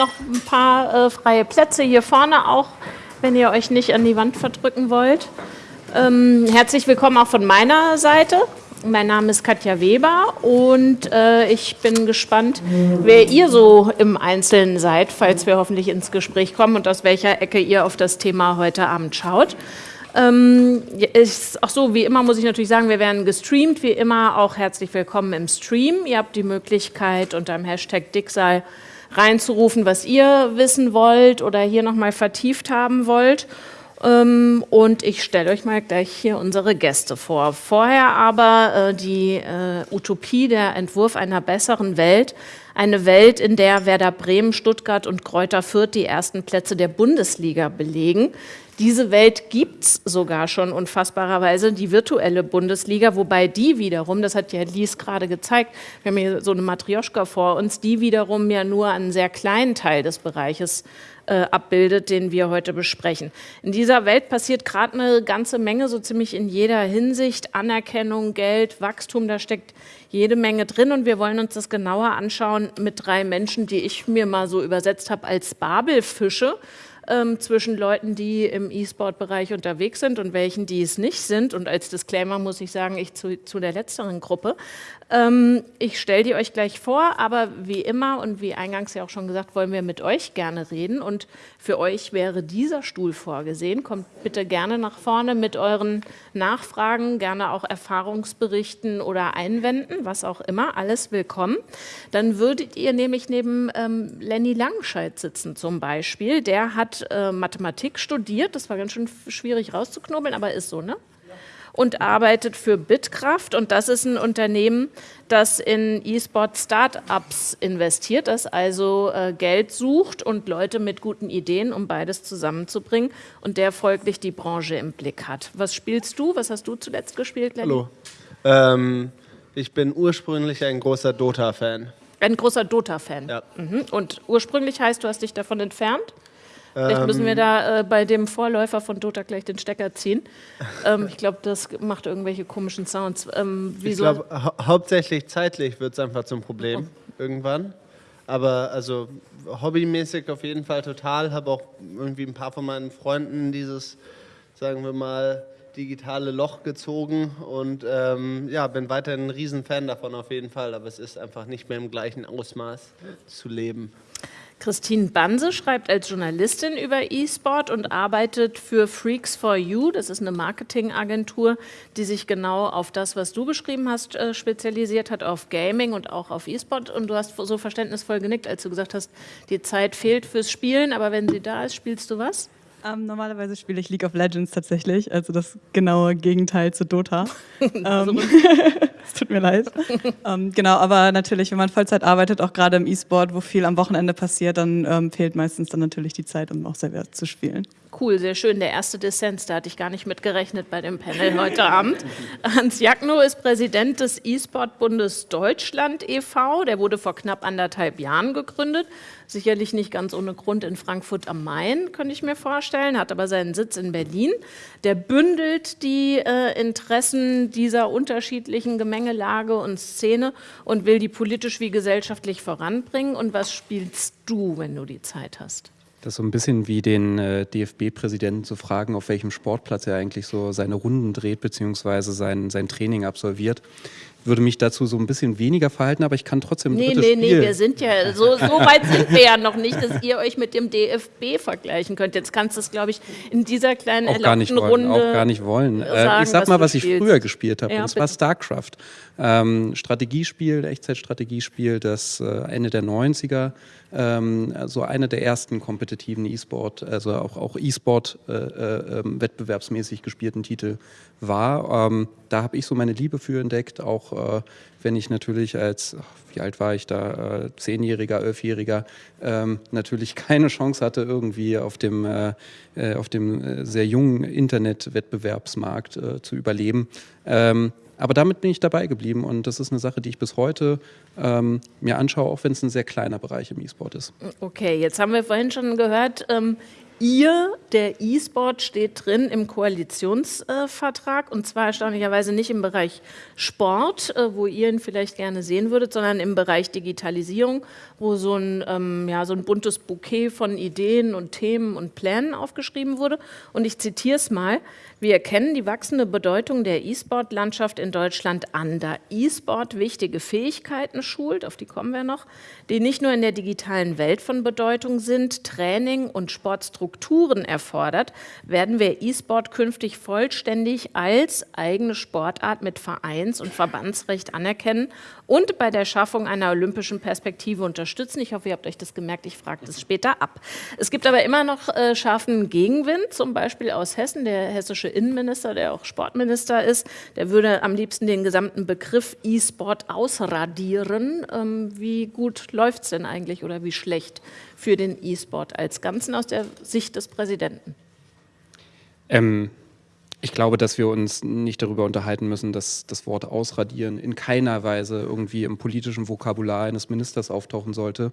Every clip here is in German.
noch ein paar äh, freie Plätze hier vorne auch, wenn ihr euch nicht an die Wand verdrücken wollt. Ähm, herzlich willkommen auch von meiner Seite. Mein Name ist Katja Weber und äh, ich bin gespannt, wer ihr so im Einzelnen seid, falls wir hoffentlich ins Gespräch kommen und aus welcher Ecke ihr auf das Thema heute Abend schaut. Ähm, ist auch so, wie immer muss ich natürlich sagen, wir werden gestreamt, wie immer auch herzlich willkommen im Stream. Ihr habt die Möglichkeit unter dem Hashtag Dicksal reinzurufen, was ihr wissen wollt oder hier nochmal vertieft haben wollt. Ähm, und ich stelle euch mal gleich hier unsere Gäste vor. Vorher aber äh, die äh, Utopie, der Entwurf einer besseren Welt. Eine Welt, in der Werder Bremen, Stuttgart und Kräuter Fürth die ersten Plätze der Bundesliga belegen. Diese Welt gibt es sogar schon unfassbarerweise, die virtuelle Bundesliga, wobei die wiederum, das hat ja Lies gerade gezeigt, wir haben hier so eine Matrioschka vor uns, die wiederum ja nur einen sehr kleinen Teil des Bereiches äh, abbildet, den wir heute besprechen. In dieser Welt passiert gerade eine ganze Menge, so ziemlich in jeder Hinsicht, Anerkennung, Geld, Wachstum, da steckt jede Menge drin. Und wir wollen uns das genauer anschauen mit drei Menschen, die ich mir mal so übersetzt habe als Babelfische ähm, zwischen Leuten, die im E-Sport-Bereich unterwegs sind und welchen, die es nicht sind. Und als Disclaimer muss ich sagen, ich zu, zu der letzteren Gruppe. Ähm, ich stelle die euch gleich vor, aber wie immer und wie eingangs ja auch schon gesagt, wollen wir mit euch gerne reden. Und für euch wäre dieser Stuhl vorgesehen. Kommt bitte gerne nach vorne mit euren Nachfragen, gerne auch Erfahrungsberichten oder Einwänden, was auch immer, alles willkommen. Dann würdet ihr nämlich neben ähm, Lenny Langscheid sitzen zum Beispiel. Der hat äh, Mathematik studiert, das war ganz schön schwierig rauszuknobeln, aber ist so, ne? Und arbeitet für Bitkraft. Und das ist ein Unternehmen, das in E-Sport-Startups investiert, das also äh, Geld sucht und Leute mit guten Ideen, um beides zusammenzubringen und der folglich die Branche im Blick hat. Was spielst du? Was hast du zuletzt gespielt, Lenny? Hallo. Ähm, ich bin ursprünglich ein großer Dota-Fan. Ein großer Dota-Fan? Ja. Mhm. Und ursprünglich heißt, du hast dich davon entfernt? Vielleicht müssen wir ähm, da äh, bei dem Vorläufer von Dota gleich den Stecker ziehen. Ähm, ich glaube, das macht irgendwelche komischen Sounds. Ähm, ich glaube, hau hauptsächlich zeitlich wird es einfach zum Problem oh. irgendwann. Aber also hobbymäßig auf jeden Fall total. Habe auch irgendwie ein paar von meinen Freunden dieses, sagen wir mal, digitale Loch gezogen und ähm, ja, bin weiterhin ein Riesenfan davon auf jeden Fall, aber es ist einfach nicht mehr im gleichen Ausmaß zu leben. Christine Banse schreibt als Journalistin über E-Sport und arbeitet für Freaks for You. Das ist eine Marketingagentur, die sich genau auf das, was du beschrieben hast, äh, spezialisiert hat, auf Gaming und auch auf E-Sport. Und du hast so verständnisvoll genickt, als du gesagt hast, die Zeit fehlt fürs Spielen, aber wenn sie da ist, spielst du was? Ähm, normalerweise spiele ich League of Legends tatsächlich, also das genaue Gegenteil zu Dota. ähm, es tut mir leid. ähm, genau, aber natürlich, wenn man Vollzeit arbeitet, auch gerade im E-Sport, wo viel am Wochenende passiert, dann ähm, fehlt meistens dann natürlich die Zeit, um auch selber zu spielen. Cool, sehr schön. Der erste Dissens, da hatte ich gar nicht mit gerechnet bei dem Panel heute Abend. Hans Jagno ist Präsident des E-Sport-Bundes Deutschland e.V. Der wurde vor knapp anderthalb Jahren gegründet. Sicherlich nicht ganz ohne Grund in Frankfurt am Main, könnte ich mir vorstellen, hat aber seinen Sitz in Berlin. Der bündelt die äh, Interessen dieser unterschiedlichen Gemengelage und Szene und will die politisch wie gesellschaftlich voranbringen. Und was spielst du, wenn du die Zeit hast? Das ist so ein bisschen wie den äh, DFB-Präsidenten zu fragen, auf welchem Sportplatz er eigentlich so seine Runden dreht, beziehungsweise sein, sein Training absolviert würde mich dazu so ein bisschen weniger verhalten, aber ich kann trotzdem Nee, nee, Spiel. nee, wir sind ja, so, so weit sind wir ja noch nicht, dass ihr euch mit dem DFB vergleichen könnt. Jetzt kannst du es, glaube ich, in dieser kleinen auch gar nicht wollen, Runde Auch gar nicht wollen. Äh, sagen, ich sag mal, was, was ich früher gespielt habe, ja, das bitte. war StarCraft. Ähm, Strategiespiel, Echtzeitstrategiespiel, das äh, Ende der 90er ähm, so einer der ersten kompetitiven E-Sport, also auch, auch E-Sport äh, äh, ähm, wettbewerbsmäßig gespielten Titel war. Ähm, da habe ich so meine Liebe für entdeckt, auch äh, wenn ich natürlich als, wie alt war ich da, äh, Zehnjähriger, Elfjähriger, ähm, natürlich keine Chance hatte, irgendwie auf dem, äh, äh auf dem sehr jungen Internetwettbewerbsmarkt zu überleben. Ähm, aber damit bin ich dabei geblieben und das ist eine Sache, die ich bis heute ähm, mir anschaue, auch wenn es ein sehr kleiner Bereich im E-Sport ist. Okay, jetzt haben wir vorhin schon gehört, ähm, ihr, der E-Sport, steht drin im Koalitionsvertrag und zwar erstaunlicherweise nicht im Bereich Sport, äh, wo ihr ihn vielleicht gerne sehen würdet, sondern im Bereich Digitalisierung, wo so ein, ähm, ja, so ein buntes Bouquet von Ideen und Themen und Plänen aufgeschrieben wurde. Und ich zitiere es mal. Wir erkennen die wachsende Bedeutung der E-Sport-Landschaft in Deutschland an, da E-Sport wichtige Fähigkeiten schult, auf die kommen wir noch, die nicht nur in der digitalen Welt von Bedeutung sind, Training und Sportstrukturen erfordert, werden wir E-Sport künftig vollständig als eigene Sportart mit Vereins- und Verbandsrecht anerkennen und bei der Schaffung einer olympischen Perspektive unterstützen. Ich hoffe, ihr habt euch das gemerkt, ich frage das später ab. Es gibt aber immer noch äh, scharfen Gegenwind, zum Beispiel aus Hessen, der hessische Innenminister, der auch Sportminister ist, der würde am liebsten den gesamten Begriff E-Sport ausradieren. Ähm, wie gut läuft es denn eigentlich oder wie schlecht für den E-Sport als Ganzen aus der Sicht des Präsidenten? Ähm, ich glaube, dass wir uns nicht darüber unterhalten müssen, dass das Wort ausradieren in keiner Weise irgendwie im politischen Vokabular eines Ministers auftauchen sollte.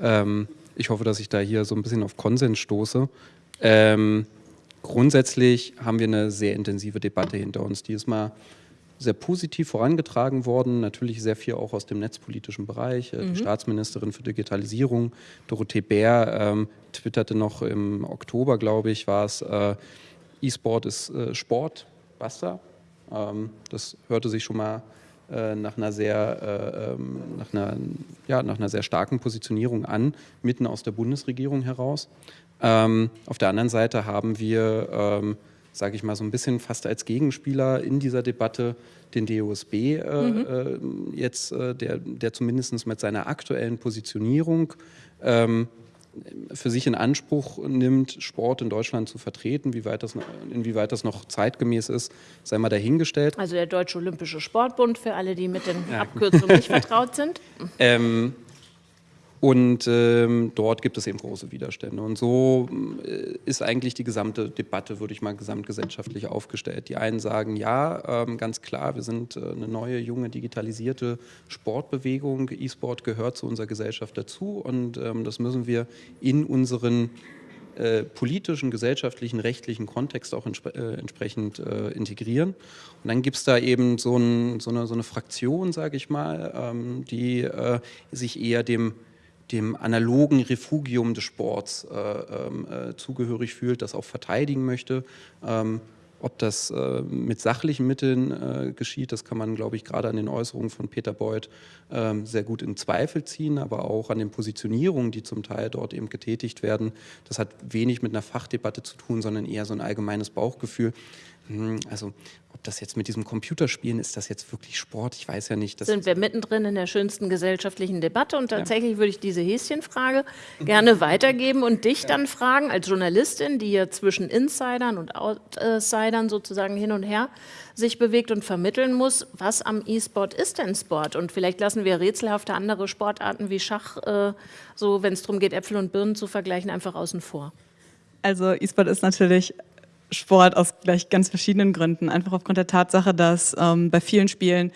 Ähm, ich hoffe, dass ich da hier so ein bisschen auf Konsens stoße. Ähm, Grundsätzlich haben wir eine sehr intensive Debatte hinter uns. Die ist mal sehr positiv vorangetragen worden, natürlich sehr viel auch aus dem netzpolitischen Bereich. Äh, mhm. Die Staatsministerin für Digitalisierung, Dorothee Bär, ähm, twitterte noch im Oktober, glaube ich, war es, äh, E-Sport ist äh, Sport, basta. Ähm, das hörte sich schon mal äh, nach einer sehr, äh, ähm, nach einer, ja, nach einer sehr starken Positionierung an, mitten aus der Bundesregierung heraus. Ähm, auf der anderen Seite haben wir, ähm, sage ich mal, so ein bisschen fast als Gegenspieler in dieser Debatte den DOSB äh, mhm. äh, jetzt, äh, der, der zumindest mit seiner aktuellen Positionierung ähm, für sich in Anspruch nimmt, Sport in Deutschland zu vertreten. Wie weit das, inwieweit das noch zeitgemäß ist, sei mal dahingestellt. Also der Deutsche Olympische Sportbund, für alle, die mit den ja. Abkürzungen nicht vertraut sind. Ähm, und ähm, dort gibt es eben große Widerstände. Und so äh, ist eigentlich die gesamte Debatte, würde ich mal gesamtgesellschaftlich aufgestellt. Die einen sagen, ja, ähm, ganz klar, wir sind äh, eine neue, junge, digitalisierte Sportbewegung. E-Sport gehört zu unserer Gesellschaft dazu und ähm, das müssen wir in unseren äh, politischen, gesellschaftlichen, rechtlichen Kontext auch entsp äh, entsprechend äh, integrieren. Und dann gibt es da eben so, ein, so, eine, so eine, Fraktion, sage ich mal, ähm, die äh, sich eher dem dem analogen Refugium des Sports äh, ähm, äh, zugehörig fühlt, das auch verteidigen möchte. Ähm, ob das äh, mit sachlichen Mitteln äh, geschieht, das kann man, glaube ich, gerade an den Äußerungen von Peter Beuth ähm, sehr gut in Zweifel ziehen, aber auch an den Positionierungen, die zum Teil dort eben getätigt werden. Das hat wenig mit einer Fachdebatte zu tun, sondern eher so ein allgemeines Bauchgefühl. Hm, also ob das jetzt mit diesem Computerspielen, ist das jetzt wirklich Sport? Ich weiß ja nicht. Sind wir mittendrin in der schönsten gesellschaftlichen Debatte und tatsächlich ja. würde ich diese Häschenfrage gerne weitergeben und dich ja. dann fragen, als Journalistin, die ja zwischen Insidern und Outsidern sozusagen hin und her sich bewegt und vermitteln muss, was am E-Sport ist denn Sport? Und vielleicht lassen wir rätselhafte andere Sportarten wie Schach, äh, so wenn es darum geht, Äpfel und Birnen zu vergleichen, einfach außen vor. Also E-Sport ist natürlich Sport aus gleich ganz verschiedenen Gründen. Einfach aufgrund der Tatsache, dass ähm, bei vielen Spielen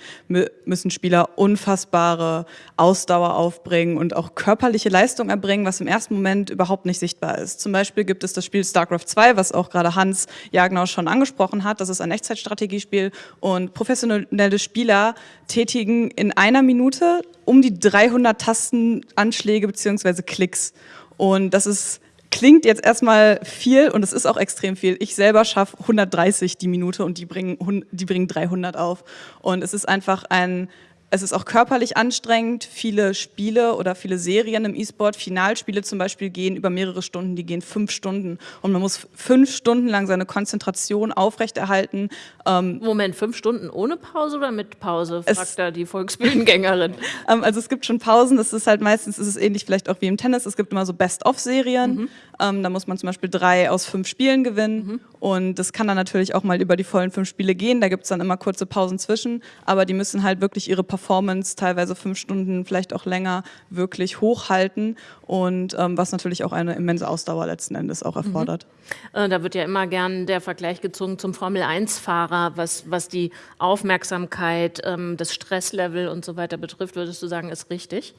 müssen Spieler unfassbare Ausdauer aufbringen und auch körperliche Leistung erbringen, was im ersten Moment überhaupt nicht sichtbar ist. Zum Beispiel gibt es das Spiel StarCraft 2, was auch gerade Hans Jagnau schon angesprochen hat. Das ist ein Echtzeitstrategiespiel und professionelle Spieler tätigen in einer Minute um die 300 Tastenanschläge beziehungsweise Klicks. Und das ist klingt jetzt erstmal viel und es ist auch extrem viel. Ich selber schaffe 130 die Minute und die bringen, die bringen 300 auf. Und es ist einfach ein es ist auch körperlich anstrengend. Viele Spiele oder viele Serien im E-Sport, Finalspiele zum Beispiel, gehen über mehrere Stunden, die gehen fünf Stunden. Und man muss fünf Stunden lang seine Konzentration aufrechterhalten. Ähm Moment, fünf Stunden ohne Pause oder mit Pause, fragt da die Volksbühnengängerin. ähm, also es gibt schon Pausen, das ist halt meistens, ist es ähnlich vielleicht auch wie im Tennis, es gibt immer so Best-of-Serien. Mhm. Ähm, da muss man zum Beispiel drei aus fünf Spielen gewinnen. Mhm. Und das kann dann natürlich auch mal über die vollen fünf Spiele gehen. Da gibt es dann immer kurze Pausen zwischen. Aber die müssen halt wirklich ihre Performance, teilweise fünf Stunden, vielleicht auch länger, wirklich hochhalten. Und ähm, was natürlich auch eine immense Ausdauer letzten Endes auch erfordert. Mhm. Äh, da wird ja immer gern der Vergleich gezogen zum Formel-1-Fahrer, was, was die Aufmerksamkeit, ähm, das Stresslevel und so weiter betrifft. Würdest du sagen, ist richtig?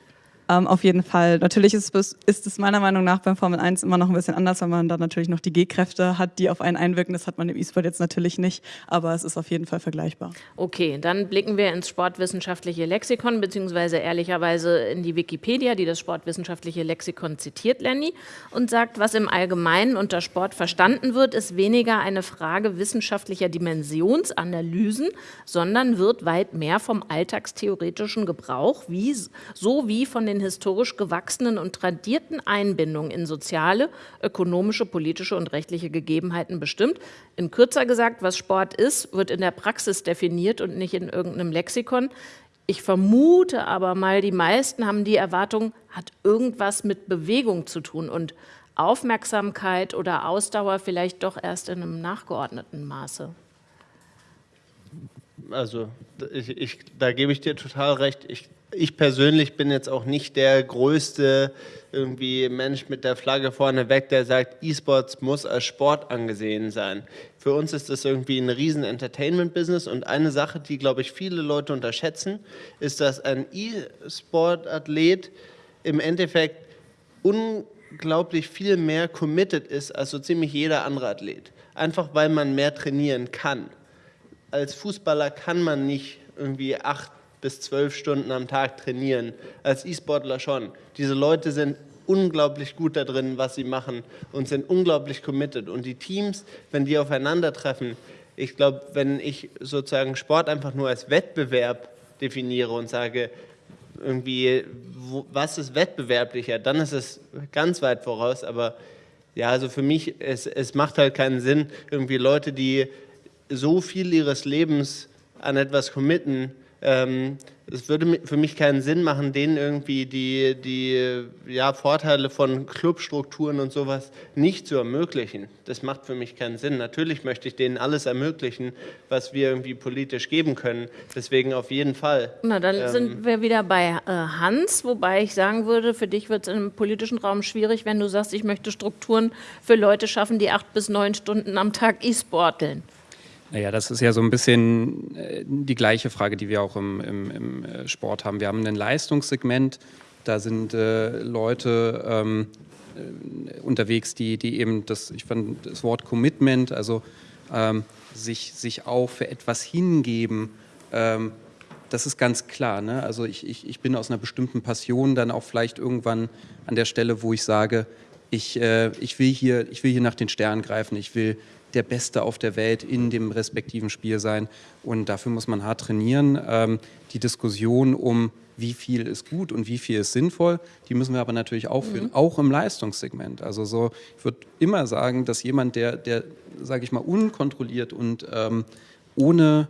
Ähm, auf jeden Fall. Natürlich ist es, ist es meiner Meinung nach beim Formel 1 immer noch ein bisschen anders, weil man da natürlich noch die G-Kräfte hat, die auf einen einwirken. Das hat man im E-Sport jetzt natürlich nicht, aber es ist auf jeden Fall vergleichbar. Okay, dann blicken wir ins sportwissenschaftliche Lexikon, beziehungsweise ehrlicherweise in die Wikipedia, die das sportwissenschaftliche Lexikon zitiert, Lenny, und sagt, was im Allgemeinen unter Sport verstanden wird, ist weniger eine Frage wissenschaftlicher Dimensionsanalysen, sondern wird weit mehr vom alltagstheoretischen Gebrauch, wie, so wie von den historisch gewachsenen und tradierten Einbindungen in soziale, ökonomische, politische und rechtliche Gegebenheiten bestimmt. In kürzer gesagt, was Sport ist, wird in der Praxis definiert und nicht in irgendeinem Lexikon. Ich vermute aber mal, die meisten haben die Erwartung, hat irgendwas mit Bewegung zu tun und Aufmerksamkeit oder Ausdauer vielleicht doch erst in einem nachgeordneten Maße. Also ich, ich, da gebe ich dir total recht. Ich, ich persönlich bin jetzt auch nicht der größte irgendwie Mensch mit der Flagge vorne weg, der sagt, E-Sports muss als Sport angesehen sein. Für uns ist das irgendwie ein riesen Entertainment-Business und eine Sache, die, glaube ich, viele Leute unterschätzen, ist, dass ein E-Sport-Athlet im Endeffekt unglaublich viel mehr committed ist als so ziemlich jeder andere Athlet. Einfach weil man mehr trainieren kann. Als Fußballer kann man nicht irgendwie acht bis zwölf Stunden am Tag trainieren. Als E-Sportler schon. Diese Leute sind unglaublich gut da drin, was sie machen und sind unglaublich committed. Und die Teams, wenn die aufeinandertreffen, ich glaube, wenn ich sozusagen Sport einfach nur als Wettbewerb definiere und sage, irgendwie, wo, was ist wettbewerblicher, dann ist es ganz weit voraus. Aber ja, also für mich, es, es macht halt keinen Sinn, irgendwie Leute, die so viel ihres Lebens an etwas committen, ähm, es würde für mich keinen Sinn machen, denen irgendwie die, die ja, Vorteile von Clubstrukturen und sowas nicht zu ermöglichen. Das macht für mich keinen Sinn. Natürlich möchte ich denen alles ermöglichen, was wir irgendwie politisch geben können. Deswegen auf jeden Fall. Na, dann ähm, sind wir wieder bei äh, Hans, wobei ich sagen würde, für dich wird es im politischen Raum schwierig, wenn du sagst, ich möchte Strukturen für Leute schaffen, die acht bis neun Stunden am Tag E-Sporteln. Naja, das ist ja so ein bisschen äh, die gleiche Frage, die wir auch im, im, im äh, Sport haben. Wir haben ein Leistungssegment, da sind äh, Leute ähm, äh, unterwegs, die, die eben das, ich fand das Wort Commitment, also ähm, sich, sich auch für etwas hingeben, ähm, das ist ganz klar. Ne? Also ich, ich, ich bin aus einer bestimmten Passion dann auch vielleicht irgendwann an der Stelle, wo ich sage, ich, äh, ich, will hier, ich will hier nach den Sternen greifen, ich will der Beste auf der Welt in dem respektiven Spiel sein. Und dafür muss man hart trainieren. Ähm, die Diskussion um wie viel ist gut und wie viel ist sinnvoll, die müssen wir aber natürlich auch führen, mhm. auch im Leistungssegment. Also so, ich würde immer sagen, dass jemand, der, der sage ich mal, unkontrolliert und ähm, ohne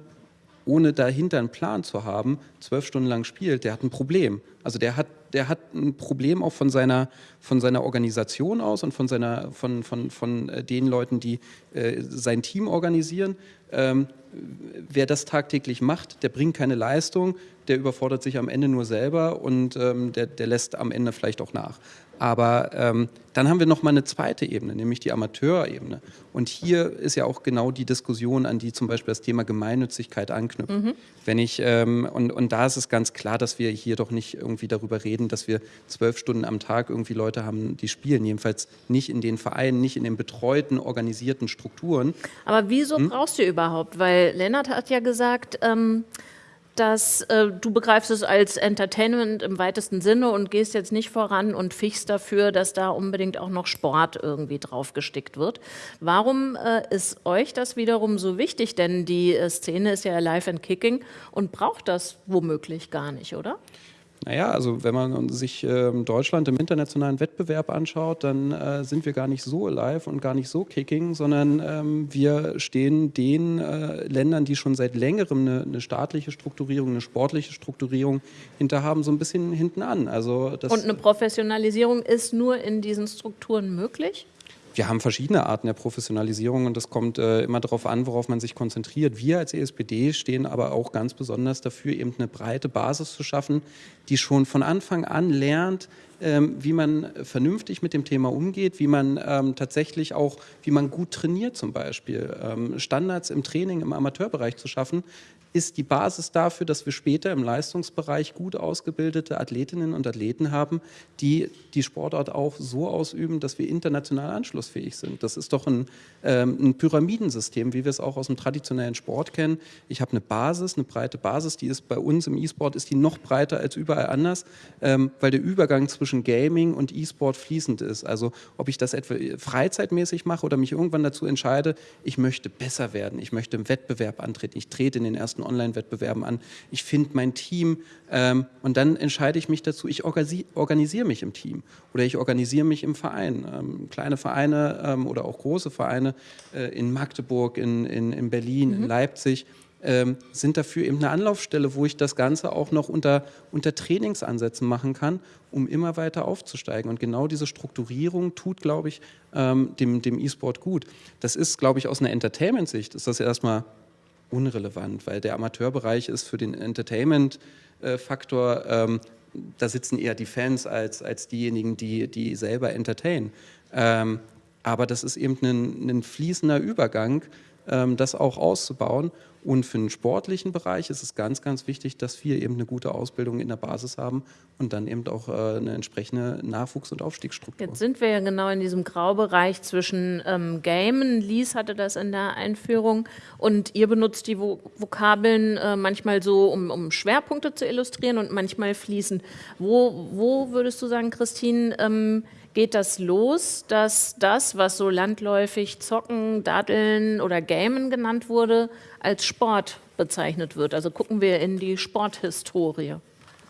ohne dahinter einen Plan zu haben, zwölf Stunden lang spielt, der hat ein Problem. Also der hat, der hat ein Problem auch von seiner, von seiner Organisation aus und von, seiner, von, von, von äh, den Leuten, die äh, sein Team organisieren. Ähm, wer das tagtäglich macht, der bringt keine Leistung, der überfordert sich am Ende nur selber und ähm, der, der lässt am Ende vielleicht auch nach. Aber ähm, dann haben wir noch mal eine zweite Ebene, nämlich die Amateurebene. Und hier ist ja auch genau die Diskussion, an die zum Beispiel das Thema Gemeinnützigkeit anknüpft. Mhm. Wenn ich ähm, und, und da ist es ganz klar, dass wir hier doch nicht irgendwie darüber reden, dass wir zwölf Stunden am Tag irgendwie Leute haben, die spielen. Jedenfalls nicht in den Vereinen, nicht in den betreuten, organisierten Strukturen. Aber wieso hm? brauchst du überhaupt? Weil Lennart hat ja gesagt, ähm, dass äh, du begreifst es als Entertainment im weitesten Sinne und gehst jetzt nicht voran und fichst dafür, dass da unbedingt auch noch Sport irgendwie draufgestickt wird. Warum äh, ist euch das wiederum so wichtig? Denn die äh, Szene ist ja alive and kicking und braucht das womöglich gar nicht, oder? Naja, also wenn man sich äh, Deutschland im internationalen Wettbewerb anschaut, dann äh, sind wir gar nicht so alive und gar nicht so kicking, sondern ähm, wir stehen den äh, Ländern, die schon seit längerem eine, eine, staatliche Strukturierung, eine sportliche Strukturierung hinter haben, so ein bisschen hinten an. Also und eine Professionalisierung ist nur in diesen Strukturen möglich? Wir haben verschiedene Arten der Professionalisierung und das kommt äh, immer darauf an, worauf man sich konzentriert. Wir als ESPD stehen aber auch ganz besonders dafür, eben eine breite Basis zu schaffen, die schon von Anfang an lernt, wie man vernünftig mit dem Thema umgeht, wie man ähm, tatsächlich auch, wie man gut trainiert zum Beispiel. Ähm, Standards im Training im Amateurbereich zu schaffen, ist die Basis dafür, dass wir später im Leistungsbereich gut ausgebildete Athletinnen und Athleten haben, die die Sportart auch so ausüben, dass wir international anschlussfähig sind. Das ist doch ein, ähm, ein Pyramidensystem, wie wir es auch aus dem traditionellen Sport kennen. Ich habe eine Basis, eine breite Basis, die ist bei uns im E-Sport ist die noch breiter als überall anders, ähm, weil der Übergang zwischen Gaming und E-Sport fließend ist. Also ob ich das etwa freizeitmäßig mache oder mich irgendwann dazu entscheide, ich möchte besser werden, ich möchte im Wettbewerb antreten, ich trete in den ersten Online-Wettbewerben an, ich finde mein Team ähm, und dann entscheide ich mich dazu, ich organisiere mich im Team oder ich organisiere mich im Verein. Ähm, kleine Vereine ähm, oder auch große Vereine äh, in Magdeburg, in, in, in Berlin, mhm. in Leipzig, ähm, sind dafür eben eine Anlaufstelle, wo ich das Ganze auch noch unter, unter Trainingsansätzen machen kann, um immer weiter aufzusteigen. Und genau diese Strukturierung tut, glaube ich, ähm, dem, dem E-Sport gut. Das ist, glaube ich, aus einer Entertainment-Sicht, ist das erstmal unrelevant, weil der Amateurbereich ist für den Entertainment-Faktor, ähm, da sitzen eher die Fans als, als diejenigen, die, die selber entertainen. Ähm, aber das ist eben ein, ein fließender Übergang, ähm, das auch auszubauen. Und für den sportlichen Bereich ist es ganz, ganz wichtig, dass wir eben eine gute Ausbildung in der Basis haben und dann eben auch äh, eine entsprechende Nachwuchs- und Aufstiegsstruktur. Jetzt sind wir ja genau in diesem Graubereich zwischen ähm, Gamen, Lies hatte das in der Einführung, und ihr benutzt die Vokabeln äh, manchmal so, um, um, Schwerpunkte zu illustrieren und manchmal fließen. Wo, wo würdest du sagen, Christine, ähm, geht das los, dass das, was so landläufig Zocken, Daddeln oder Gamen genannt wurde, als Sport bezeichnet wird. Also gucken wir in die Sporthistorie.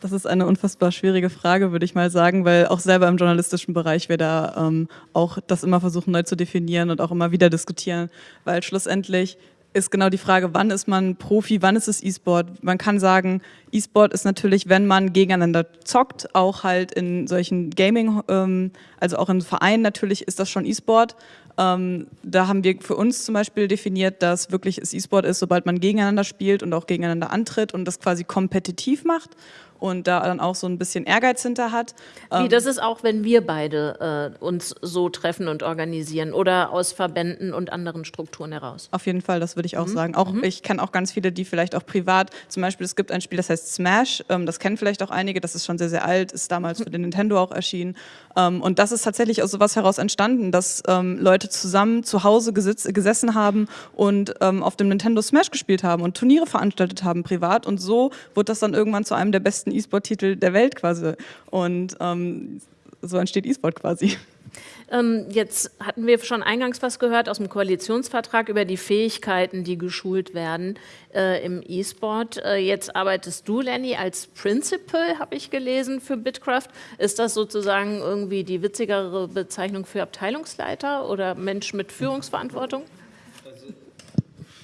Das ist eine unfassbar schwierige Frage, würde ich mal sagen, weil auch selber im journalistischen Bereich wir da ähm, auch das immer versuchen neu zu definieren und auch immer wieder diskutieren, weil schlussendlich ist genau die Frage, wann ist man Profi, wann ist es E-Sport? Man kann sagen, E-Sport ist natürlich, wenn man gegeneinander zockt, auch halt in solchen Gaming, ähm, also auch in Vereinen natürlich ist das schon E-Sport. Ähm, da haben wir für uns zum Beispiel definiert, dass wirklich es E-Sport ist, sobald man gegeneinander spielt und auch gegeneinander antritt und das quasi kompetitiv macht und da dann auch so ein bisschen Ehrgeiz hinter hat. Wie, ähm, das ist auch, wenn wir beide äh, uns so treffen und organisieren oder aus Verbänden und anderen Strukturen heraus? Auf jeden Fall, das würde ich auch mhm. sagen. Auch mhm. Ich kenne auch ganz viele, die vielleicht auch privat, zum Beispiel es gibt ein Spiel, das heißt Smash, ähm, das kennen vielleicht auch einige, das ist schon sehr, sehr alt, ist damals für den Nintendo auch erschienen. Ähm, und das ist tatsächlich aus sowas heraus entstanden, dass ähm, Leute zusammen zu Hause gesitz, gesessen haben und ähm, auf dem Nintendo Smash gespielt haben und Turniere veranstaltet haben privat und so wurde das dann irgendwann zu einem der besten besten E-Sport-Titel der Welt quasi. Und ähm, so entsteht E-Sport quasi. Ähm, jetzt hatten wir schon eingangs was gehört aus dem Koalitionsvertrag über die Fähigkeiten, die geschult werden äh, im E-Sport. Äh, jetzt arbeitest du, Lenny, als Principal, habe ich gelesen, für Bitcraft. Ist das sozusagen irgendwie die witzigere Bezeichnung für Abteilungsleiter oder Mensch mit Führungsverantwortung?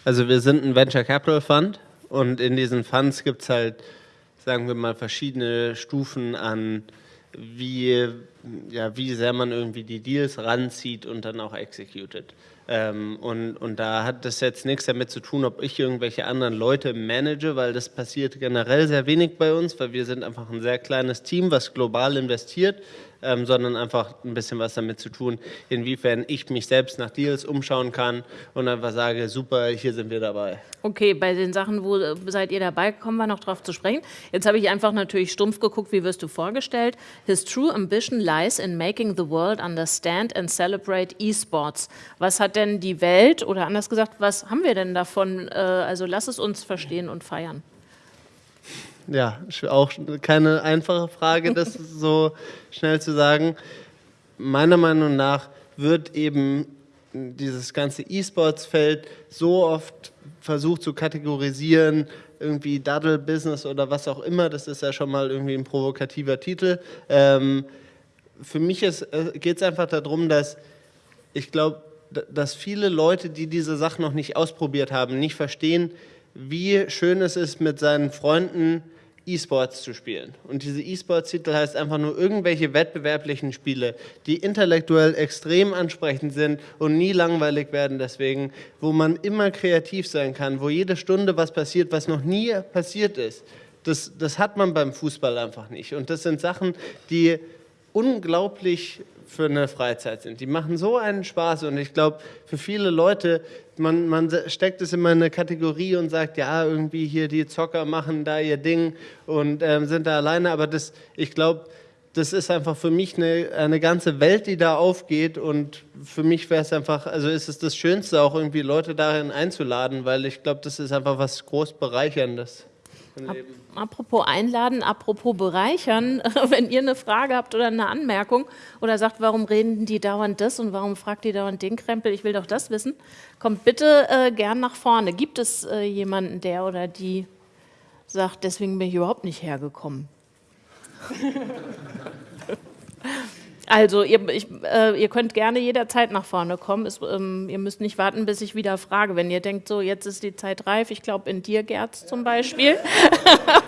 Also wir sind ein Venture Capital Fund und in diesen Funds gibt es halt sagen wir mal, verschiedene Stufen an, wie, ja, wie sehr man irgendwie die Deals ranzieht und dann auch executed. Ähm, und, und da hat das jetzt nichts damit zu tun, ob ich irgendwelche anderen Leute manage, weil das passiert generell sehr wenig bei uns, weil wir sind einfach ein sehr kleines Team, was global investiert ähm, sondern einfach ein bisschen was damit zu tun, inwiefern ich mich selbst nach Deals umschauen kann und einfach sage, super, hier sind wir dabei. Okay, bei den Sachen, wo seid ihr dabei, kommen wir noch drauf zu sprechen. Jetzt habe ich einfach natürlich stumpf geguckt, wie wirst du vorgestellt. His true ambition lies in making the world understand and celebrate esports. Was hat denn die Welt, oder anders gesagt, was haben wir denn davon? Äh, also lass es uns verstehen und feiern. Ja, auch keine einfache Frage, das so schnell zu sagen. Meiner Meinung nach wird eben dieses ganze E-Sports-Feld so oft versucht zu kategorisieren, irgendwie Daddle-Business oder was auch immer, das ist ja schon mal irgendwie ein provokativer Titel. Ähm, für mich äh, geht es einfach darum, dass ich glaube, dass viele Leute, die diese Sachen noch nicht ausprobiert haben, nicht verstehen, wie schön es ist, mit seinen Freunden E-Sports zu spielen. Und diese E-Sports-Titel heißt einfach nur irgendwelche wettbewerblichen Spiele, die intellektuell extrem ansprechend sind und nie langweilig werden deswegen, wo man immer kreativ sein kann, wo jede Stunde was passiert, was noch nie passiert ist. Das, das hat man beim Fußball einfach nicht. Und das sind Sachen, die unglaublich für eine Freizeit sind. Die machen so einen Spaß und ich glaube, für viele Leute, man, man steckt es immer in eine Kategorie und sagt, ja, irgendwie hier die Zocker machen da ihr Ding und ähm, sind da alleine, aber das, ich glaube, das ist einfach für mich eine, eine ganze Welt, die da aufgeht und für mich wäre es einfach, also ist es das Schönste, auch irgendwie Leute darin einzuladen, weil ich glaube, das ist einfach was groß Bereicherndes. Apropos einladen, apropos bereichern, wenn ihr eine Frage habt oder eine Anmerkung oder sagt, warum reden die dauernd das und warum fragt die dauernd den Krempel, ich will doch das wissen, kommt bitte äh, gern nach vorne. Gibt es äh, jemanden, der oder die sagt, deswegen bin ich überhaupt nicht hergekommen? Also ihr, ich, äh, ihr, könnt gerne jederzeit nach vorne kommen. Es, ähm, ihr müsst nicht warten, bis ich wieder frage. Wenn ihr denkt, so jetzt ist die Zeit reif, ich glaube in dir, Gerz zum Beispiel,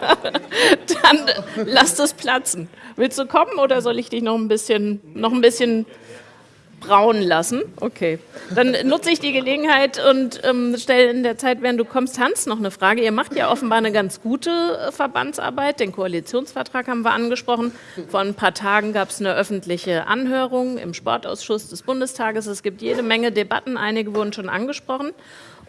dann lasst es platzen. Willst du kommen oder soll ich dich noch ein bisschen, noch ein bisschen brauen lassen. Okay. Dann nutze ich die Gelegenheit und ähm, stelle in der Zeit, während du kommst, Hans noch eine Frage. Ihr macht ja offenbar eine ganz gute äh, Verbandsarbeit. Den Koalitionsvertrag haben wir angesprochen. Vor ein paar Tagen gab es eine öffentliche Anhörung im Sportausschuss des Bundestages. Es gibt jede Menge Debatten. Einige wurden schon angesprochen.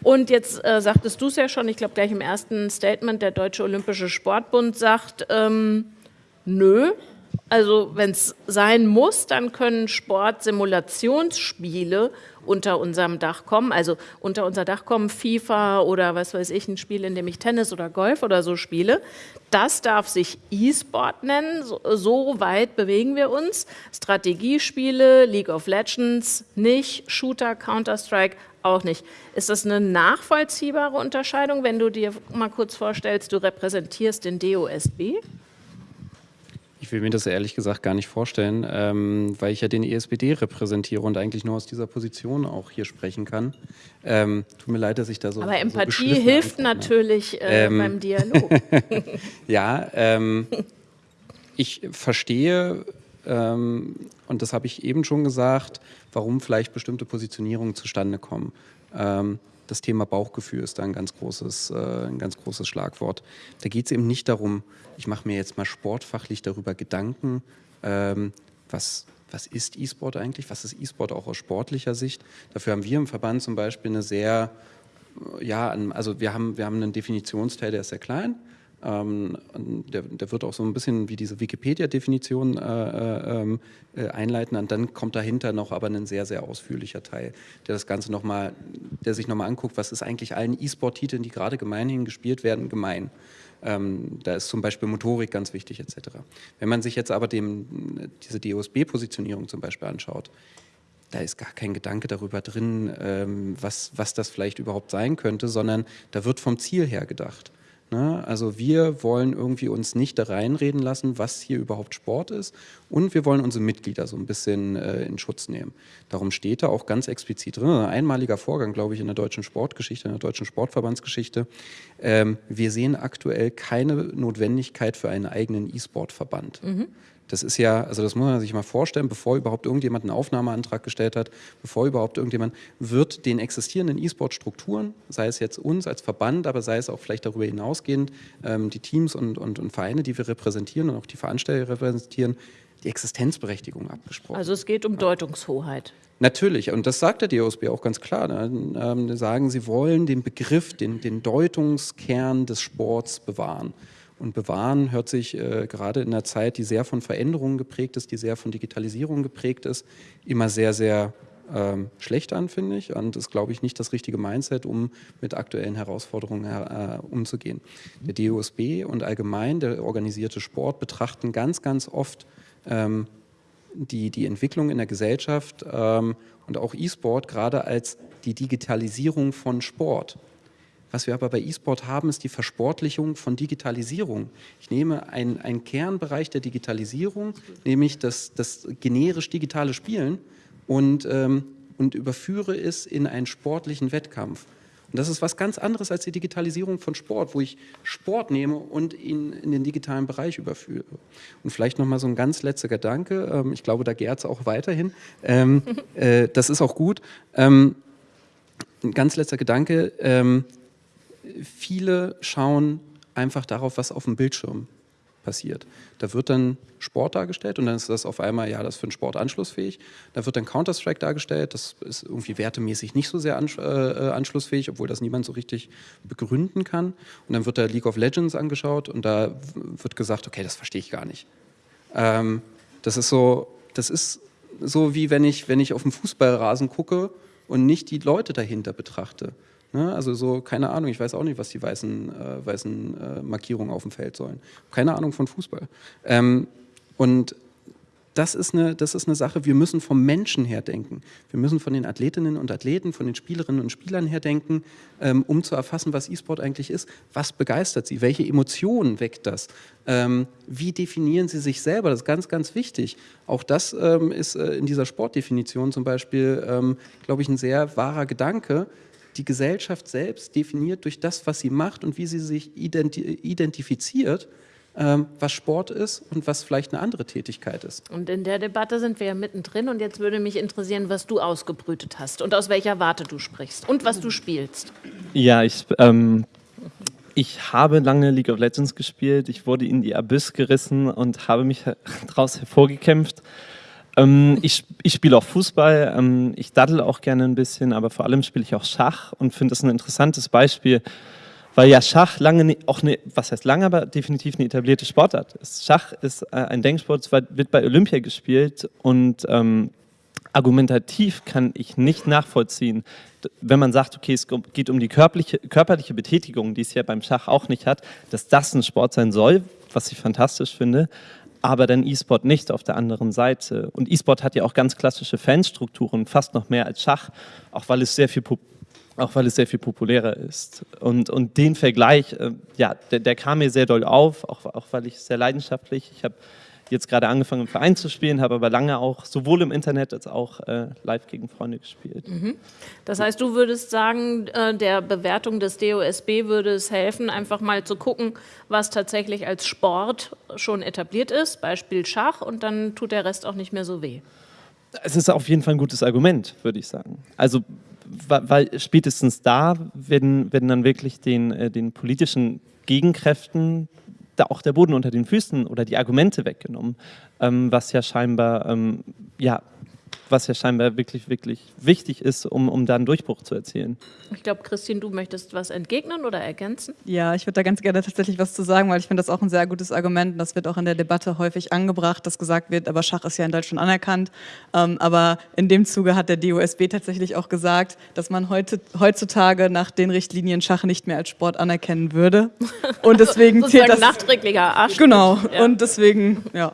Und jetzt äh, sagtest du es ja schon, ich glaube gleich im ersten Statement, der Deutsche Olympische Sportbund sagt, ähm, nö, also wenn es sein muss, dann können Sportsimulationsspiele unter unserem Dach kommen. Also unter unser Dach kommen FIFA oder was weiß ich, ein Spiel, in dem ich Tennis oder Golf oder so spiele. Das darf sich E-Sport nennen. So, weit bewegen wir uns. Strategiespiele, League of Legends nicht, Shooter, Counter-Strike auch nicht. Ist das eine nachvollziehbare Unterscheidung, wenn du dir mal kurz vorstellst, du repräsentierst den DOSB? Ich will mir das ehrlich gesagt gar nicht vorstellen, ähm, weil ich ja den ESPD repräsentiere und eigentlich nur aus dieser Position auch hier sprechen kann. Ähm, tut mir leid, dass ich da so. Aber Empathie so hilft natürlich äh, ähm, beim Dialog. ja, ähm, ich verstehe, ähm, und das habe ich eben schon gesagt, warum vielleicht bestimmte Positionierungen zustande kommen. Das Thema Bauchgefühl ist da ein ganz großes, äh, ein ganz großes Schlagwort. Da geht es eben nicht darum, ich mache mir jetzt mal sportfachlich darüber Gedanken, ähm, was, was ist E-Sport eigentlich, was ist E-Sport auch aus sportlicher Sicht. Dafür haben wir im Verband zum Beispiel eine sehr, ja, also wir haben, wir haben einen Definitionsteil, der ist sehr klein, ähm, der, der, wird auch so ein bisschen wie diese Wikipedia-Definition äh, äh, ähm, äh, einleiten und dann kommt dahinter noch aber ein sehr, sehr ausführlicher Teil, der das Ganze nochmal, der sich nochmal anguckt, was ist eigentlich allen E-Sport-Titeln, die gerade gemeinhin gespielt werden, gemein. Ähm, da ist zum Beispiel Motorik ganz wichtig etc. Wenn man sich jetzt aber dem, diese DOSB-Positionierung zum Beispiel anschaut, da ist gar kein Gedanke darüber drin, ähm, was, was das vielleicht überhaupt sein könnte, sondern da wird vom Ziel her gedacht. Ne? Also wir wollen irgendwie uns nicht da reinreden lassen, was hier überhaupt Sport ist und wir wollen unsere Mitglieder so ein bisschen äh, in Schutz nehmen. Darum steht da auch ganz explizit drin, ein einmaliger Vorgang, glaube ich, in der deutschen Sportgeschichte, in der deutschen Sportverbandsgeschichte. Ähm, wir sehen aktuell keine Notwendigkeit für einen eigenen E-Sport-Verband. Mhm. Das ist ja, also das muss man sich mal vorstellen, bevor überhaupt irgendjemand einen Aufnahmeantrag gestellt hat, bevor überhaupt irgendjemand, wird den existierenden E-Sport-Strukturen, sei es jetzt uns als Verband, aber sei es auch vielleicht darüber hinausgehend, ähm, die Teams und, und, und Vereine, die wir repräsentieren und auch die Veranstalter repräsentieren, die Existenzberechtigung abgesprochen. Also es geht um Deutungshoheit. Natürlich, und das sagt der DOSB auch ganz klar. Ne? Ähm, sagen, sie wollen den Begriff, den, den Deutungskern des Sports bewahren. Und bewahren hört sich äh, gerade in einer Zeit, die sehr von Veränderungen geprägt ist, die sehr von Digitalisierung geprägt ist, immer sehr, sehr ähm, schlecht an, finde ich. Und ist, glaube ich, nicht das richtige Mindset, um mit aktuellen Herausforderungen äh, umzugehen. Der DOSB und allgemein der organisierte Sport betrachten ganz, ganz oft ähm, die, die Entwicklung in der Gesellschaft ähm, und auch E-Sport gerade als die Digitalisierung von Sport. Was wir aber bei E-Sport haben, ist die Versportlichung von Digitalisierung. Ich nehme einen Kernbereich der Digitalisierung, nämlich das, das generisch digitale Spielen und, ähm, und überführe es in einen sportlichen Wettkampf. Und das ist was ganz anderes als die Digitalisierung von Sport, wo ich Sport nehme und ihn in den digitalen Bereich überführe. Und vielleicht nochmal so ein ganz letzter Gedanke, ähm, ich glaube, da gärt es auch weiterhin, ähm, äh, das ist auch gut. Ähm, ein ganz letzter Gedanke, viele schauen einfach darauf, was auf dem Bildschirm passiert. Da wird dann Sport dargestellt und dann ist das auf einmal, ja, das ist für den Sport anschlussfähig. Da wird dann Counter-Strike dargestellt, das ist irgendwie wertemäßig nicht so sehr ansch äh, äh, anschlussfähig, obwohl das niemand so richtig begründen kann. Und dann wird da League of Legends angeschaut und da wird gesagt, okay, das verstehe ich gar nicht. Ähm, das ist so, das ist so wie wenn ich, wenn ich auf dem Fußballrasen gucke und nicht die Leute dahinter betrachte. Ne? Also so, keine Ahnung, ich weiß auch nicht, was die weißen, äh, weißen äh, Markierungen auf dem Feld sollen. Keine Ahnung von Fußball. Ähm, und das ist, eine, das ist eine Sache, wir müssen vom Menschen her denken. Wir müssen von den Athletinnen und Athleten, von den Spielerinnen und Spielern her denken, ähm, um zu erfassen, was E-Sport eigentlich ist. Was begeistert sie? Welche Emotionen weckt das? Ähm, wie definieren sie sich selber? Das ist ganz, ganz wichtig. Auch das ähm, ist äh, in dieser Sportdefinition zum Beispiel, ähm, glaube ich, ein sehr wahrer Gedanke die Gesellschaft selbst definiert durch das, was sie macht und wie sie sich identi identifiziert, ähm, was Sport ist und was vielleicht eine andere Tätigkeit ist. Und in der Debatte sind wir ja mittendrin und jetzt würde mich interessieren, was du ausgebrütet hast und aus welcher Warte du sprichst und was du spielst. Ja, ich, ähm, ich habe lange League of Legends gespielt, ich wurde in die Abyss gerissen und habe mich daraus hervorgekämpft. Ähm, ich, ich spiele auch Fußball, ähm, ich daddel auch gerne ein bisschen, aber vor allem spiele ich auch Schach und finde das ein interessantes Beispiel, weil ja Schach lange auch eine, was heißt lange, aber definitiv eine etablierte Sportart ist. Schach ist äh, ein Denksport, wird bei Olympia gespielt und ähm, argumentativ kann ich nicht nachvollziehen, wenn man sagt, okay, es geht um die körperliche, körperliche Betätigung, die es ja beim Schach auch nicht hat, dass das ein Sport sein soll, was ich fantastisch finde, aber dann E-Sport nicht auf der anderen Seite. Und E-Sport hat ja auch ganz klassische Fanstrukturen, fast noch mehr als Schach, auch weil es sehr viel auch weil es sehr viel populärer ist. Und, und den Vergleich, äh, ja, der, der, kam mir sehr doll auf, auch, auch weil ich sehr leidenschaftlich, ich habe jetzt gerade angefangen im Verein zu spielen, habe aber lange auch sowohl im Internet als auch äh, live gegen Freunde gespielt. Mhm. Das heißt, du würdest sagen, äh, der Bewertung des DOSB würde es helfen, einfach mal zu gucken, was tatsächlich als Sport schon etabliert ist, Beispiel Schach, und dann tut der Rest auch nicht mehr so weh. Es ist auf jeden Fall ein gutes Argument, würde ich sagen. Also weil spätestens da werden, werden dann wirklich den, äh, den politischen Gegenkräften da auch der Boden unter den Füßen oder die Argumente weggenommen, ähm, was ja scheinbar ähm, ja, was ja scheinbar wirklich, wirklich wichtig ist, um, um da einen Durchbruch zu erzielen. Ich glaube, Christine, du möchtest was entgegnen oder ergänzen? Ja, ich würde da ganz gerne tatsächlich was zu sagen, weil ich finde das auch ein sehr gutes Argument und das wird auch in der Debatte häufig angebracht, dass gesagt wird, aber Schach ist ja in Deutschland anerkannt. Ähm, aber in dem Zuge hat der DOSB tatsächlich auch gesagt, dass man heute, heutzutage nach den Richtlinien Schach nicht mehr als Sport anerkennen würde. Und deswegen zählt das... nachträglicher Arsch. Genau, ja. und deswegen, ja.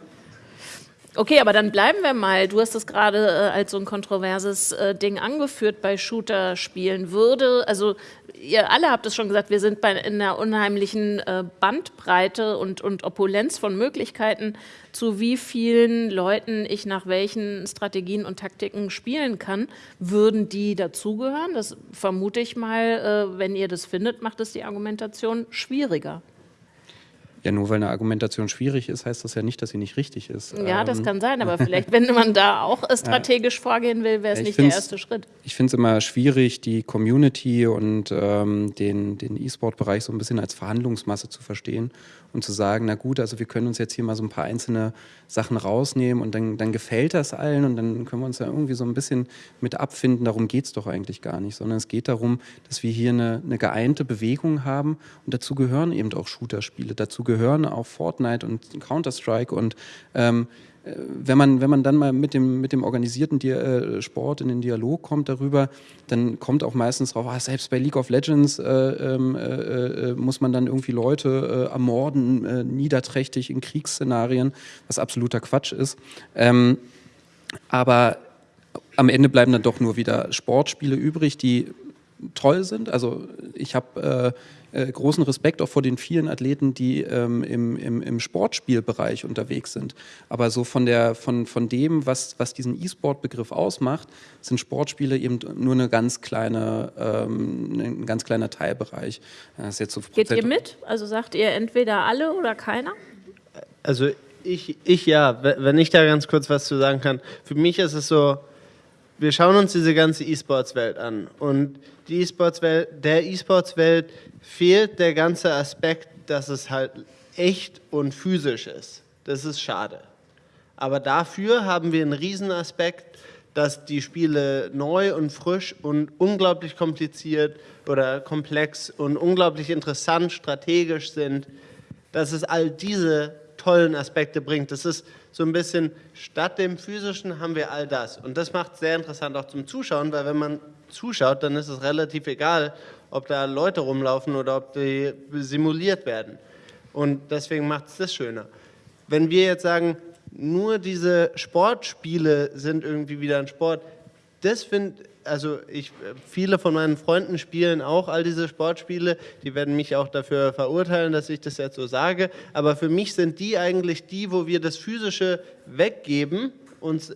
Okay, aber dann bleiben wir mal. Du hast das gerade äh, als so ein kontroverses äh, Ding angeführt bei Shooter-Spielen. Würde, also ihr alle habt es schon gesagt, wir sind bei, in einer unheimlichen äh, Bandbreite und, und Opulenz von Möglichkeiten, zu wie vielen Leuten ich nach welchen Strategien und Taktiken spielen kann. Würden die dazugehören? Das vermute ich mal, äh, wenn ihr das findet, macht es die Argumentation schwieriger. Ja, nur weil eine Argumentation schwierig ist, heißt das ja nicht, dass sie nicht richtig ist. Ja, ähm, das kann sein, aber vielleicht, wenn man da auch strategisch ja. vorgehen will, wäre es ja, nicht der erste Schritt. Ich finde es immer schwierig, die Community und ähm, den, den E-Sport-Bereich so ein bisschen als Verhandlungsmasse zu verstehen und zu sagen, na gut, also wir können uns jetzt hier mal so ein paar einzelne Sachen rausnehmen und dann, dann gefällt das allen und dann können wir uns da irgendwie so ein bisschen mit abfinden. Darum geht es doch eigentlich gar nicht, sondern es geht darum, dass wir hier eine, eine geeinte Bewegung haben und dazu gehören eben auch Shooter-Spiele, dazu gehören auch Fortnite und Counter-Strike und ähm, äh, wenn man, wenn man dann mal mit dem, mit dem organisierten Di äh, Sport in den Dialog kommt darüber, dann kommt auch meistens drauf, ah, selbst bei League of Legends äh, ähm, äh, äh, muss man dann irgendwie Leute äh, ermorden, niederträchtig in Kriegsszenarien, was absoluter Quatsch ist. Ähm, aber am Ende bleiben dann doch nur wieder Sportspiele übrig, die toll sind. Also ich habe äh, großen Respekt auch vor den vielen Athleten, die ähm, im, im, im, Sportspielbereich unterwegs sind. Aber so von, der, von, von dem, was, was diesen E-Sport-Begriff ausmacht, sind Sportspiele eben nur eine ganz kleine, ähm, ein ganz kleiner Teilbereich. Das ist jetzt so Geht ihr mit? Also sagt ihr entweder alle oder keiner? Also ich, ich ja, wenn ich da ganz kurz was zu sagen kann. Für mich ist es so, wir schauen uns diese ganze E-Sports-Welt an und die E-Sports-Welt, der E-Sports-Welt fehlt der ganze Aspekt, dass es halt echt und physisch ist. Das ist schade. Aber dafür haben wir einen Riesenaspekt, dass die Spiele neu und frisch und unglaublich kompliziert oder komplex und unglaublich interessant, strategisch sind, dass es all diese tollen Aspekte bringt. Das ist so ein bisschen, statt dem Physischen haben wir all das. Und das macht es sehr interessant auch zum Zuschauen, weil wenn man zuschaut, dann ist es relativ egal, ob da Leute rumlaufen oder ob die simuliert werden. Und deswegen macht es das schöner. Wenn wir jetzt sagen, nur diese Sportspiele sind irgendwie wieder ein Sport, das finde also ich, viele von meinen Freunden spielen auch all diese Sportspiele, die werden mich auch dafür verurteilen, dass ich das jetzt so sage, aber für mich sind die eigentlich die, wo wir das Physische weggeben, uns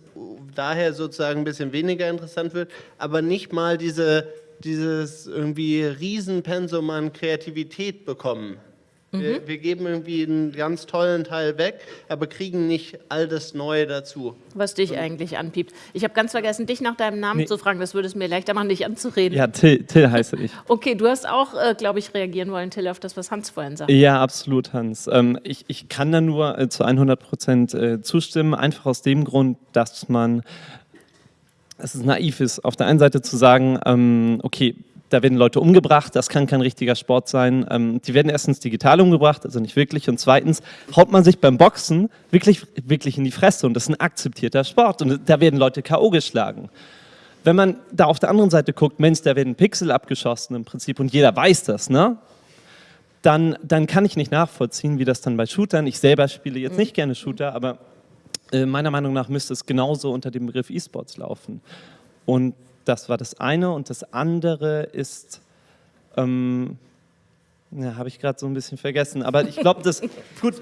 daher sozusagen ein bisschen weniger interessant wird, aber nicht mal diese, dieses irgendwie Riesenpensum an Kreativität bekommen. Mhm. Wir, wir, geben irgendwie einen ganz tollen Teil weg, aber kriegen nicht all das Neue dazu. Was dich Und eigentlich anpiept. Ich habe ganz vergessen, dich nach deinem Namen nee. zu fragen. Das würde es mir leichter machen, dich anzureden. Ja, Till, Till heiße ich. Okay, du hast auch, äh, glaube ich, reagieren wollen, Till, auf das, was Hans vorhin sagte. Ja, absolut, Hans. Ähm, ich, ich kann da nur äh, zu 100 Prozent äh, zustimmen, einfach aus dem Grund, dass man es ist naiv ist, auf der einen Seite zu sagen, ähm, okay, da werden Leute umgebracht, das kann kein richtiger Sport sein. Ähm, die werden erstens digital umgebracht, also nicht wirklich, und zweitens haut man sich beim Boxen wirklich, wirklich in die Fresse und das ist ein akzeptierter Sport und da werden Leute K.O. geschlagen. Wenn man da auf der anderen Seite guckt, Mensch, da werden Pixel abgeschossen im Prinzip und jeder weiß das, ne? Dann, dann kann ich nicht nachvollziehen, wie das dann bei Shootern, ich selber spiele jetzt nicht gerne Shooter, aber äh, meiner Meinung nach müsste es genauso unter dem Begriff E-Sports laufen. Und das war das eine. Und das andere ist, ähm, ja, habe ich gerade so ein bisschen vergessen. Aber ich glaube, das, gut,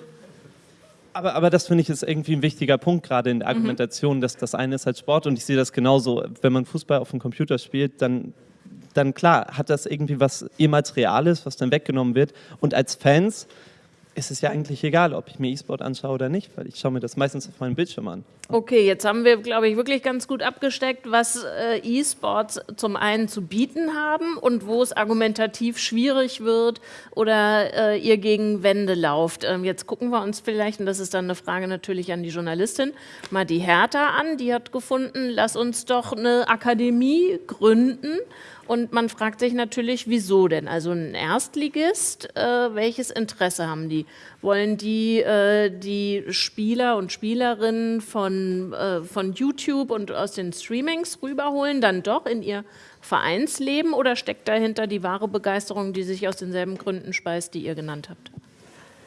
aber, aber das finde ich ist irgendwie ein wichtiger Punkt gerade in der mhm. Argumentation, mhm. dass das eine ist halt Sport und ich sehe das genauso. Wenn man Fußball auf dem Computer spielt, dann, dann klar, hat das irgendwie was ehemals Reales, was dann weggenommen wird. Und als Fans ist es ja eigentlich egal, ob ich mir E-Sport anschaue oder nicht, weil ich schaue mir das meistens auf meinem Bildschirm an. Okay, jetzt haben wir, glaube ich, wirklich ganz gut abgesteckt, was äh, E-Sports zum einen zu bieten haben und wo es argumentativ schwierig wird oder äh, ihr gegen Wände lauft. Ähm, jetzt gucken wir uns vielleicht, und das ist dann eine Frage natürlich an die Journalistin, mal die Hertha an. Die hat gefunden, lass uns doch eine Akademie gründen und man fragt sich natürlich, wieso denn? Also ein Erstligist, äh, welches Interesse haben die? Wollen die äh, die Spieler und Spielerinnen von, äh, von YouTube und aus den Streamings rüberholen, dann doch in ihr Vereinsleben oder steckt dahinter die wahre Begeisterung, die sich aus denselben Gründen speist, die ihr genannt habt?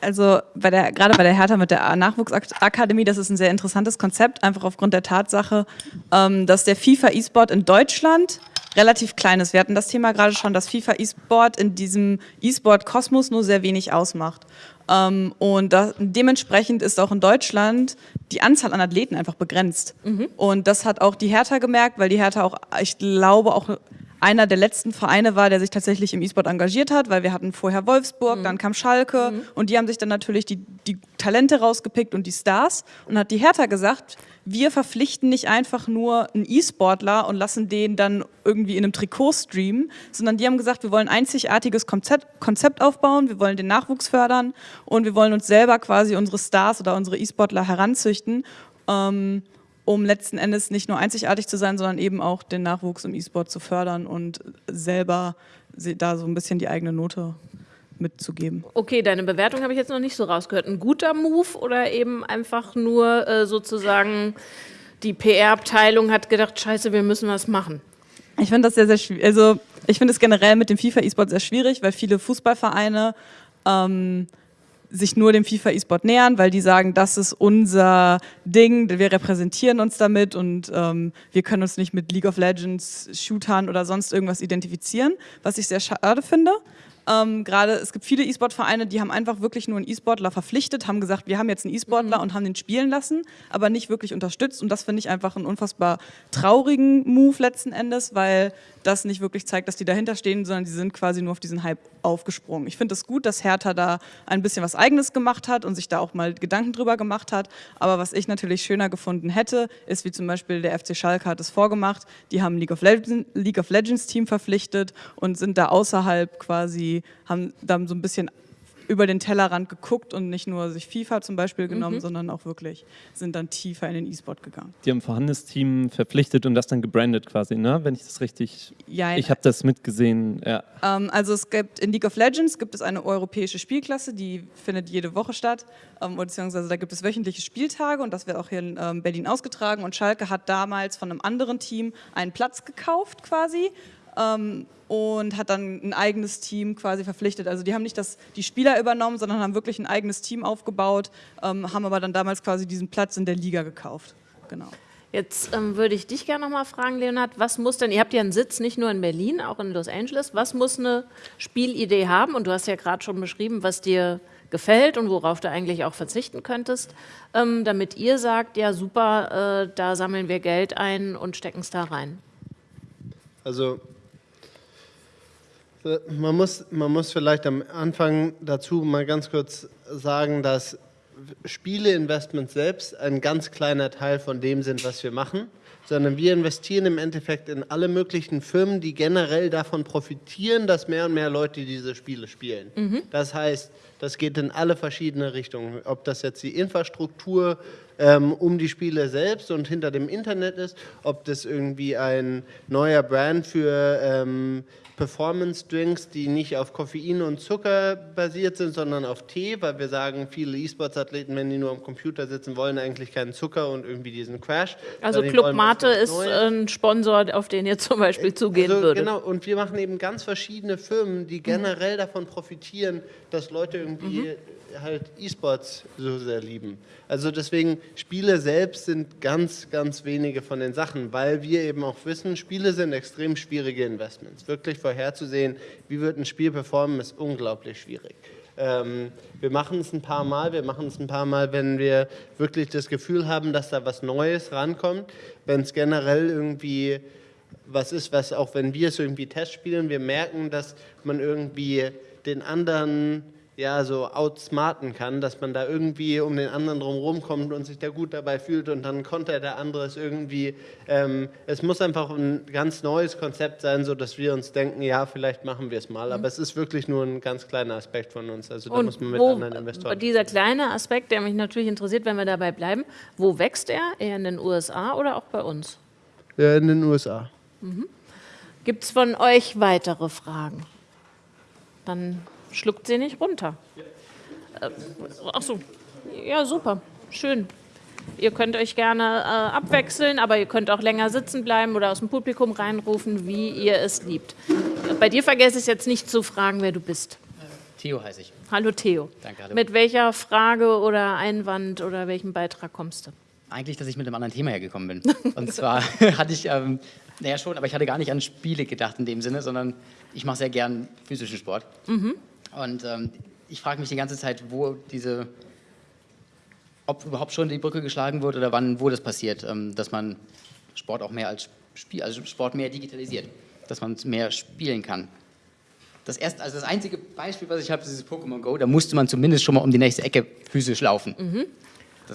Also bei der, gerade bei der Hertha mit der Nachwuchsakademie, das ist ein sehr interessantes Konzept, einfach aufgrund der Tatsache, ähm, dass der FIFA E-Sport in Deutschland relativ klein ist. Wir hatten das Thema gerade schon, dass FIFA E-Sport in diesem E-Sport-Kosmos nur sehr wenig ausmacht. Ähm, und da, dementsprechend ist auch in Deutschland die Anzahl an Athleten einfach begrenzt. Mhm. Und das hat auch die Hertha gemerkt, weil die Hertha auch, ich glaube, auch einer der letzten Vereine war, der sich tatsächlich im E-Sport engagiert hat, weil wir hatten vorher Wolfsburg, mhm. dann kam Schalke mhm. und die haben sich dann natürlich die, die Talente rausgepickt und die Stars und hat die Hertha gesagt, wir verpflichten nicht einfach nur einen E-Sportler und lassen den dann irgendwie in einem Trikot streamen, sondern die haben gesagt, wir wollen ein einzigartiges Konzept, Konzept aufbauen, wir wollen den Nachwuchs fördern und wir wollen uns selber quasi unsere Stars oder unsere E-Sportler heranzüchten. Ähm, um letzten Endes nicht nur einzigartig zu sein, sondern eben auch den Nachwuchs im E-Sport zu fördern und selber da so ein bisschen die eigene Note mitzugeben. Okay, deine Bewertung habe ich jetzt noch nicht so rausgehört. Ein guter Move oder eben einfach nur äh, sozusagen die PR-Abteilung hat gedacht, scheiße, wir müssen was machen? Ich finde das sehr, sehr schwierig. Also ich finde es generell mit dem FIFA E-Sport sehr schwierig, weil viele Fußballvereine ähm, sich nur dem FIFA E-Sport nähern, weil die sagen, das ist unser Ding, wir repräsentieren uns damit und ähm, wir können uns nicht mit League of Legends, Shootern oder sonst irgendwas identifizieren, was ich sehr schade finde. Ähm, Gerade es gibt viele E-Sport-Vereine, die haben einfach wirklich nur einen E-Sportler verpflichtet, haben gesagt, wir haben jetzt einen E-Sportler mhm. und haben den spielen lassen, aber nicht wirklich unterstützt. Und das finde ich einfach einen unfassbar traurigen Move letzten Endes, weil das nicht wirklich zeigt, dass die dahinter stehen, sondern die sind quasi nur auf diesen Hype aufgesprungen. Ich finde es das gut, dass Hertha da ein bisschen was Eigenes gemacht hat und sich da auch mal Gedanken drüber gemacht hat. Aber was ich natürlich schöner gefunden hätte, ist wie zum Beispiel der FC Schalke hat es vorgemacht. Die haben League of, Legends, League of Legends Team verpflichtet und sind da außerhalb quasi, haben da so ein bisschen über den Tellerrand geguckt und nicht nur sich FIFA zum Beispiel genommen, mhm. sondern auch wirklich sind dann tiefer in den E-Sport gegangen. Die haben ein vorhandenes Team verpflichtet und das dann gebrandet quasi, ne? wenn ich das richtig... Ja, ich habe das mitgesehen, ja. Ähm, also es gibt in League of Legends gibt es eine europäische Spielklasse, die findet jede Woche statt, ähm, beziehungsweise da gibt es wöchentliche Spieltage und das wird auch hier in ähm, Berlin ausgetragen und Schalke hat damals von einem anderen Team einen Platz gekauft quasi ähm, und hat dann ein eigenes Team quasi verpflichtet. Also die haben nicht das, die Spieler übernommen, sondern haben wirklich ein eigenes Team aufgebaut, ähm, haben aber dann damals quasi diesen Platz in der Liga gekauft. Genau. Jetzt ähm, würde ich dich gerne noch mal fragen, Leonhard, was muss denn, ihr habt ja einen Sitz nicht nur in Berlin, auch in Los Angeles, was muss eine Spielidee haben? Und du hast ja gerade schon beschrieben, was dir gefällt und worauf du eigentlich auch verzichten könntest, ähm, damit ihr sagt, ja super, äh, da sammeln wir Geld ein und stecken es da rein. Also man muss, man muss vielleicht am Anfang dazu mal ganz kurz sagen, dass Spieleinvestments selbst ein ganz kleiner Teil von dem sind, was wir machen, sondern wir investieren im Endeffekt in alle möglichen Firmen, die generell davon profitieren, dass mehr und mehr Leute diese Spiele spielen. Mhm. Das heißt, das geht in alle verschiedene Richtungen. Ob das jetzt die Infrastruktur ähm, um die Spiele selbst und hinter dem Internet ist, ob das irgendwie ein neuer Brand für ähm, Performance-Drinks, die nicht auf Koffein und Zucker basiert sind, sondern auf Tee, weil wir sagen, viele E-Sports-Athleten, wenn die nur am Computer sitzen, wollen eigentlich keinen Zucker und irgendwie diesen Crash. Also Club Mate ist ein Sponsor, auf den ihr zum Beispiel zugehen also, würdet. Genau, und wir machen eben ganz verschiedene Firmen, die generell mhm. davon profitieren, dass Leute irgendwie mhm halt E-Sports so sehr lieben. Also deswegen, Spiele selbst sind ganz, ganz wenige von den Sachen, weil wir eben auch wissen, Spiele sind extrem schwierige Investments. Wirklich vorherzusehen, wie wird ein Spiel performen, ist unglaublich schwierig. Ähm, wir machen es ein paar Mal, wir machen es ein paar Mal, wenn wir wirklich das Gefühl haben, dass da was Neues rankommt, wenn es generell irgendwie was ist, was auch wenn wir es irgendwie testspielen, wir merken, dass man irgendwie den anderen ja, so outsmarten kann, dass man da irgendwie um den anderen drumherum kommt und sich da gut dabei fühlt und dann kontert der andere es irgendwie. Ähm, es muss einfach ein ganz neues Konzept sein, so dass wir uns denken, ja, vielleicht machen wir es mal. Aber es ist wirklich nur ein ganz kleiner Aspekt von uns. Also da und muss man mit wo, anderen Investoren. Dieser kleine Aspekt, der mich natürlich interessiert, wenn wir dabei bleiben, wo wächst er? Eher in den USA oder auch bei uns? Ja, in den USA. Mhm. Gibt es von euch weitere Fragen? Dann schluckt sie nicht runter. Äh, ach so, ja super, schön. Ihr könnt euch gerne äh, abwechseln, aber ihr könnt auch länger sitzen bleiben oder aus dem Publikum reinrufen, wie ihr es liebt. Bei dir vergesse ich jetzt nicht zu fragen, wer du bist. Theo heiße ich. Hallo Theo. Danke, hallo. Mit welcher Frage oder Einwand oder welchem Beitrag kommst du? Eigentlich, dass ich mit einem anderen Thema hergekommen bin. Und zwar hatte ich, ähm, naja schon, aber ich hatte gar nicht an Spiele gedacht in dem Sinne, sondern ich mache sehr gern physischen Sport. Mhm. Und ähm, ich frage mich die ganze Zeit, wo diese, ob überhaupt schon die Brücke geschlagen wird oder wann, wo das passiert, ähm, dass man Sport auch mehr als Spiel, also Sport mehr digitalisiert, dass man mehr spielen kann. Das erste, also das einzige Beispiel, was ich habe, ist dieses Pokémon Go. Da musste man zumindest schon mal um die nächste Ecke physisch laufen. Mhm.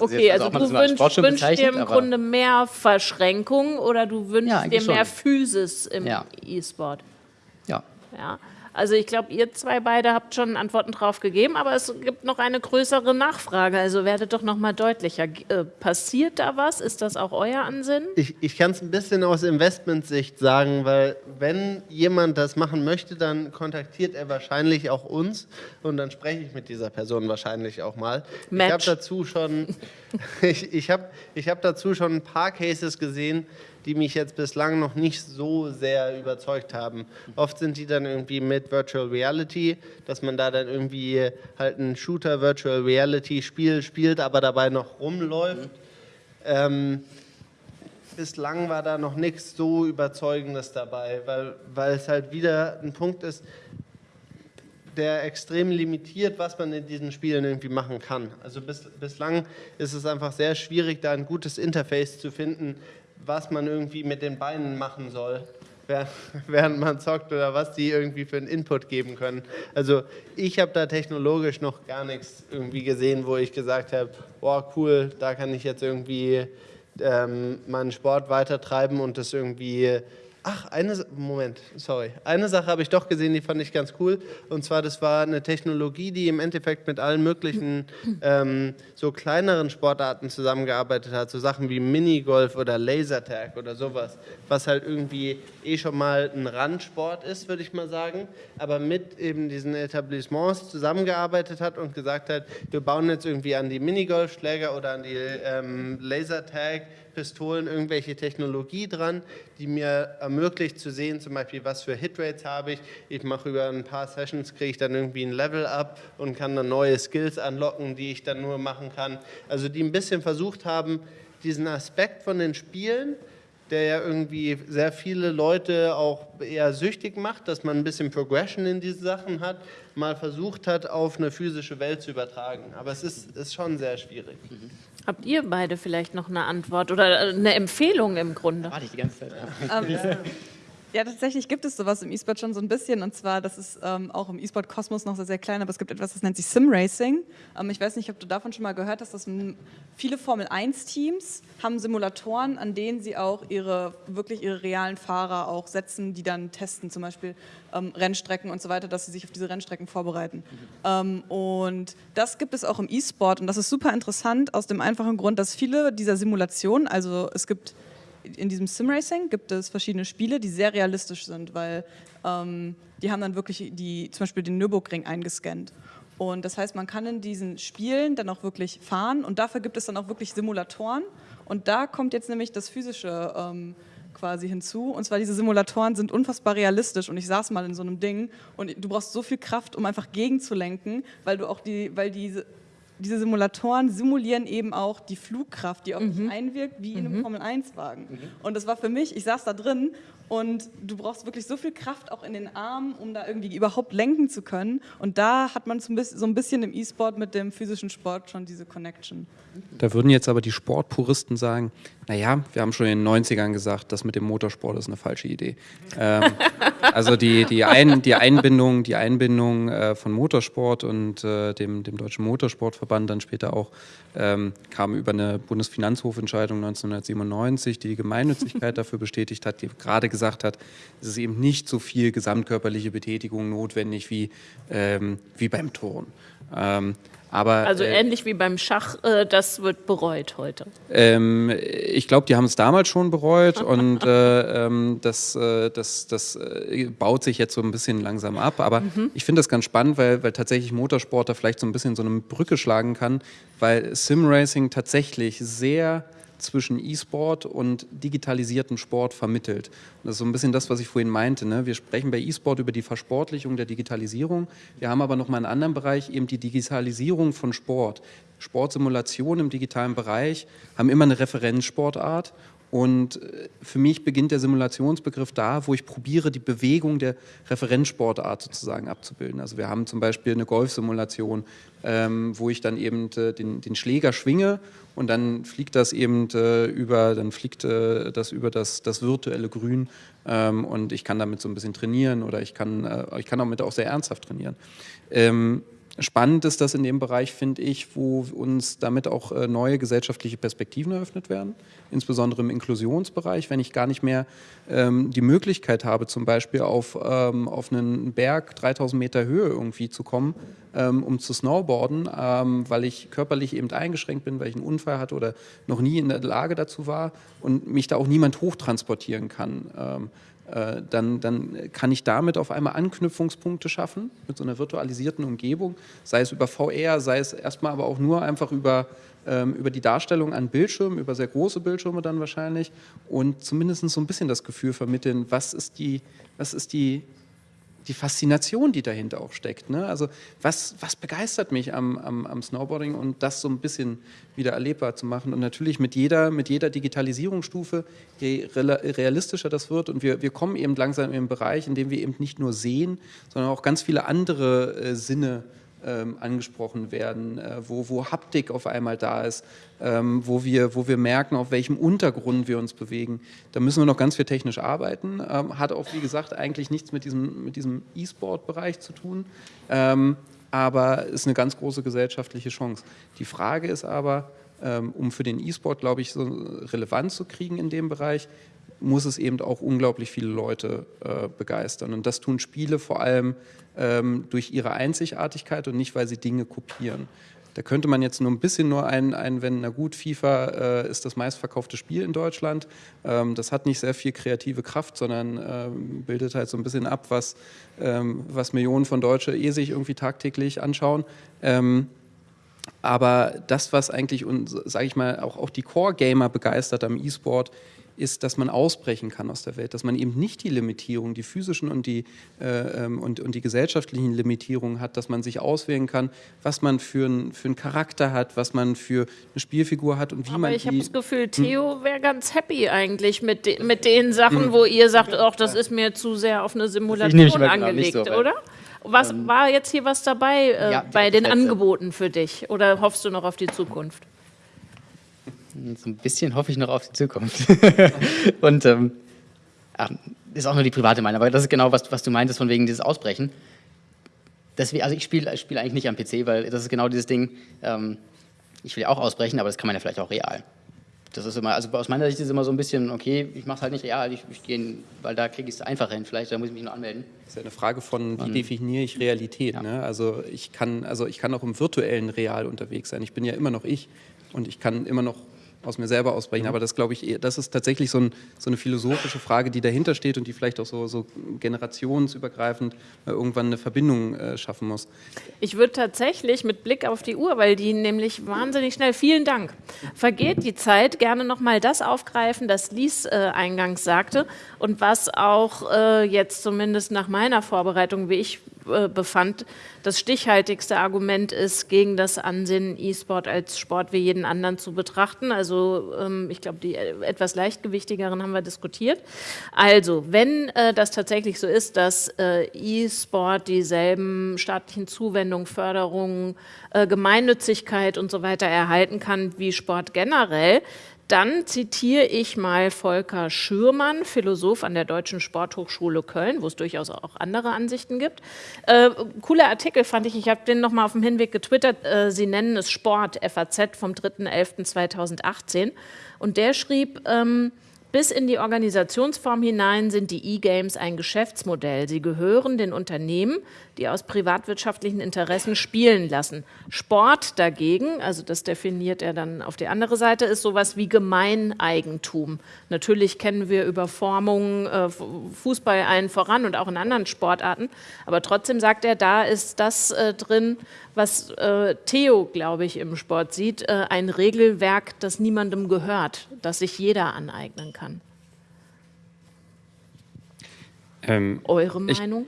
Okay, also, also du wünschst, wünschst dir im Grunde mehr Verschränkung oder du wünschst ja, dir mehr schon. Physis im ja. E-Sport? Ja. ja. Also ich glaube, ihr zwei beide habt schon Antworten drauf gegeben, aber es gibt noch eine größere Nachfrage. Also werdet doch noch mal deutlicher. Äh, passiert da was? Ist das auch euer Ansinnen? Ich, ich kann es ein bisschen aus Investmentsicht sagen, weil wenn jemand das machen möchte, dann kontaktiert er wahrscheinlich auch uns und dann spreche ich mit dieser Person wahrscheinlich auch mal. Match. Ich habe dazu schon, ich, ich habe ich hab dazu schon ein paar Cases gesehen, die mich jetzt bislang noch nicht so sehr überzeugt haben. Oft sind die dann irgendwie mit Virtual Reality, dass man da dann irgendwie halt ein Shooter Virtual Reality Spiel spielt, aber dabei noch rumläuft. Ähm, bislang war da noch nichts so Überzeugendes dabei, weil, weil es halt wieder ein Punkt ist, der extrem limitiert, was man in diesen Spielen irgendwie machen kann. Also bis, bislang ist es einfach sehr schwierig, da ein gutes Interface zu finden, was man irgendwie mit den Beinen machen soll, während man zockt oder was die irgendwie für einen Input geben können. Also ich habe da technologisch noch gar nichts irgendwie gesehen, wo ich gesagt habe, boah cool, da kann ich jetzt irgendwie ähm, meinen Sport weitertreiben und das irgendwie Ach, eine, Moment, sorry. Eine Sache habe ich doch gesehen, die fand ich ganz cool. Und zwar, das war eine Technologie, die im Endeffekt mit allen möglichen ähm, so kleineren Sportarten zusammengearbeitet hat. So Sachen wie Minigolf oder Lasertag oder sowas. Was halt irgendwie eh schon mal ein Randsport ist, würde ich mal sagen. Aber mit eben diesen Etablissements zusammengearbeitet hat und gesagt hat, wir bauen jetzt irgendwie an die Minigolfschläger oder an die ähm, Lasertag Pistolen irgendwelche Technologie dran, die mir ermöglicht zu sehen, zum Beispiel, was für Hitrates habe ich. Ich mache über ein paar Sessions, kriege ich dann irgendwie ein Level up und kann dann neue Skills anlocken, die ich dann nur machen kann. Also die ein bisschen versucht haben, diesen Aspekt von den Spielen, der ja irgendwie sehr viele Leute auch eher süchtig macht, dass man ein bisschen Progression in diese Sachen hat, mal versucht hat, auf eine physische Welt zu übertragen. Aber es ist, ist schon sehr schwierig. Mhm. Habt ihr beide vielleicht noch eine Antwort oder eine Empfehlung im Grunde? Warte ich die ganze Zeit. Ähm, ja, tatsächlich gibt es sowas im E-Sport schon so ein bisschen. Und zwar, das ist ähm, auch im E-Sport-Kosmos noch sehr, sehr klein, aber es gibt etwas, das nennt sich Sim-Racing. Ähm, ich weiß nicht, ob du davon schon mal gehört hast, dass viele Formel-1-Teams haben Simulatoren, an denen sie auch ihre, wirklich ihre realen Fahrer auch setzen, die dann testen, zum Beispiel ähm, Rennstrecken und so weiter, dass sie sich auf diese Rennstrecken vorbereiten. Mhm. und das gibt es auch im E-Sport und das ist super interessant aus dem einfachen Grund, dass viele dieser Simulationen, also es gibt in diesem Simracing gibt es verschiedene Spiele, die sehr realistisch sind, weil ähm, die haben dann wirklich die, zum Beispiel den Nürburgring eingescannt. Und das heißt, man kann in diesen Spielen dann auch wirklich fahren und dafür gibt es dann auch wirklich Simulatoren. Und da kommt jetzt nämlich das Physische ähm, quasi hinzu. Und zwar diese Simulatoren sind unfassbar realistisch und ich saß mal in so einem Ding und du brauchst so viel Kraft, um einfach gegenzulenken, weil du auch die, weil diese diese Simulatoren simulieren eben auch die Flugkraft, die auf mhm. dich einwirkt, wie in einem mhm. Formel-1-Wagen. Mhm. Und das war für mich, ich saß da drin und du brauchst wirklich so viel Kraft auch in den Armen, um da irgendwie überhaupt lenken zu können. Und da hat man so ein bisschen im E-Sport mit dem physischen Sport schon diese Connection. Da würden jetzt aber die Sportpuristen sagen, naja, wir haben schon in den 90ern gesagt, das mit dem Motorsport ist eine falsche Idee. ähm, also die, die, Ein, die Einbindung, die Einbindung äh, von Motorsport und äh, dem, dem Deutschen Motorsportverband dann später auch ähm, kam über eine Bundesfinanzhofentscheidung 1997, die die Gemeinnützigkeit dafür bestätigt hat, die gerade gesagt hat, es ist eben nicht so viel gesamtkörperliche Betätigung notwendig wie, ähm, wie beim Turn. Ähm, aber, also äh, ähnlich wie beim Schach, äh, das wird bereut heute. Ähm, ich glaube, die haben es damals schon bereut und äh, ähm, das, äh, das, das äh, baut sich jetzt so ein bisschen langsam ab. Aber mhm. ich finde das ganz spannend, weil, weil tatsächlich Motorsport da vielleicht so ein bisschen so eine Brücke schlagen kann, weil Simracing tatsächlich sehr zwischen E-Sport und digitalisierten Sport vermittelt. das ist so ein bisschen das, was ich vorhin meinte. Ne? Wir sprechen bei E-Sport über die Versportlichung der Digitalisierung. Wir haben aber noch mal einen anderen Bereich, eben die Digitalisierung von Sport. Sportsimulationen im digitalen Bereich haben immer eine Referenzsportart und äh, für mich beginnt der Simulationsbegriff da, wo ich probiere, die Bewegung der Referenzsportart sozusagen abzubilden. Also wir haben zum Beispiel eine Golfsimulation, ähm, wo ich dann eben äh, den, den, Schläger schwinge und dann fliegt das eben äh, über, dann fliegt das über das, das virtuelle Grün ähm, und ich kann damit so ein bisschen trainieren oder ich kann, äh, ich kann damit auch sehr ernsthaft trainieren. Ähm, Spannend ist das in dem Bereich, finde ich, wo uns damit auch äh, neue gesellschaftliche Perspektiven eröffnet werden, insbesondere im Inklusionsbereich, wenn ich gar nicht mehr ähm, die Möglichkeit habe, zum Beispiel auf, ähm, auf einen Berg 3000 Meter Höhe irgendwie zu kommen, ähm, um zu snowboarden, ähm, weil ich körperlich eben eingeschränkt bin, weil ich einen Unfall hatte oder noch nie in der Lage dazu war und mich da auch niemand hochtransportieren kann. Äh, dann, dann kann ich damit auf einmal Anknüpfungspunkte schaffen mit so einer virtualisierten Umgebung, sei es über VR, sei es erstmal aber auch nur einfach über, ähm, über die Darstellung an Bildschirmen, über sehr große Bildschirme dann wahrscheinlich und zumindest so ein bisschen das Gefühl vermitteln, was ist die, was ist die die Faszination, die dahinter auch steckt. Ne? Also was, was begeistert mich am, am, am, Snowboarding und das so ein bisschen wieder erlebbar zu machen. Und natürlich mit jeder, mit jeder Digitalisierungsstufe, je realistischer das wird und wir, wir kommen eben langsam in einen Bereich, in dem wir eben nicht nur sehen, sondern auch ganz viele andere äh, Sinne ähm, angesprochen werden, äh, wo, wo Haptik auf einmal da ist, ähm, wo, wir, wo wir merken, auf welchem Untergrund wir uns bewegen. Da müssen wir noch ganz viel technisch arbeiten. Ähm, hat auch, wie gesagt, eigentlich nichts mit diesem, mit diesem E-Sport-Bereich zu tun, ähm, aber ist eine ganz große gesellschaftliche Chance. Die Frage ist aber, ähm, um für den E-Sport, glaube ich, so Relevanz zu kriegen in dem Bereich, muss es eben auch unglaublich viele Leute äh, begeistern. Und das tun Spiele vor allem ähm, durch ihre Einzigartigkeit und nicht, weil sie Dinge kopieren. Da könnte man jetzt nur ein bisschen nur ein, einwenden, na gut, FIFA äh, ist das meistverkaufte Spiel in Deutschland. Ähm, das hat nicht sehr viel kreative Kraft, sondern ähm, bildet halt so ein bisschen ab, was, ähm, was Millionen von Deutschen eh sich irgendwie tagtäglich anschauen. Ähm, aber das, was eigentlich, sage ich mal, auch, auch die Core-Gamer begeistert am E-Sport, ist, dass man ausbrechen kann aus der Welt, dass man eben nicht die Limitierungen, die physischen und die, äh, ähm, und, und die gesellschaftlichen Limitierungen hat, dass man sich auswählen kann, was man für, ein, für einen Charakter hat, was man für eine Spielfigur hat und wie Aber man ich habe das Gefühl, Theo wäre ganz happy eigentlich mit, de mit den Sachen, hm. wo ihr sagt, ach, das ist mir zu sehr auf eine Simulation angelegt, so, oder? Was ähm, war jetzt hier was dabei äh, ja, bei den Angeboten für dich? Oder hoffst du noch auf die Zukunft? So ein bisschen hoffe ich noch auf die Zukunft. und ähm, ist auch nur die private Meinung, aber das ist genau, was, was du meintest, von wegen dieses Ausbrechen. Deswegen, also ich spiele spiel eigentlich nicht am PC, weil das ist genau dieses Ding, ähm, ich will ja auch ausbrechen, aber das kann man ja vielleicht auch real. Das ist immer, also aus meiner Sicht ist es immer so ein bisschen, okay, ich mache es halt nicht real, ich, ich gehe, weil da kriege ich es einfacher hin, vielleicht, da muss ich mich nur anmelden. Das ist ja eine Frage von, wie definiere ich Realität. Ja. Ne? Also, ich kann, also ich kann auch im virtuellen Real unterwegs sein. Ich bin ja immer noch ich und ich kann immer noch aus mir selber ausbrechen. Mhm. Aber das glaube ich, das ist tatsächlich so, ein, so, eine philosophische Frage, die dahinter steht und die vielleicht auch so, so generationsübergreifend irgendwann eine Verbindung äh, schaffen muss. Ich würde tatsächlich mit Blick auf die Uhr, weil die nämlich wahnsinnig schnell, vielen Dank, vergeht die Zeit, gerne nochmal das aufgreifen, das Lies äh, eingangs sagte und was auch äh, jetzt zumindest nach meiner Vorbereitung, wie ich befand, das stichhaltigste Argument ist, gegen das Ansinnen, E-Sport als Sport wie jeden anderen zu betrachten. Also ähm, ich glaube, die äh, etwas leichtgewichtigeren haben wir diskutiert. Also, wenn äh, das tatsächlich so ist, dass äh, E-Sport dieselben staatlichen Zuwendungen, Förderungen, äh, Gemeinnützigkeit und so weiter erhalten kann wie Sport generell, dann zitiere ich mal Volker Schürmann, Philosoph an der Deutschen Sporthochschule Köln, wo es durchaus auch andere Ansichten gibt. Äh, cooler Artikel fand ich, ich habe den nochmal auf dem Hinweg getwittert. Äh, Sie nennen es Sport, FAZ vom 3.11.2018. Und der schrieb, ähm, bis in die Organisationsform hinein sind die E-Games ein Geschäftsmodell. Sie gehören den Unternehmen, die aus privatwirtschaftlichen Interessen spielen lassen. Sport dagegen, also das definiert er dann auf die andere Seite, ist sowas wie Gemeineigentum. Natürlich kennen wir Überformungen, äh, Fußball allen voran und auch in anderen Sportarten, aber trotzdem sagt er, da ist das äh, drin, was äh, Theo, glaube ich, im Sport sieht, ein Regelwerk, das niemandem gehört, das sich jeder aneignen kann. Ähm, Eure Meinung?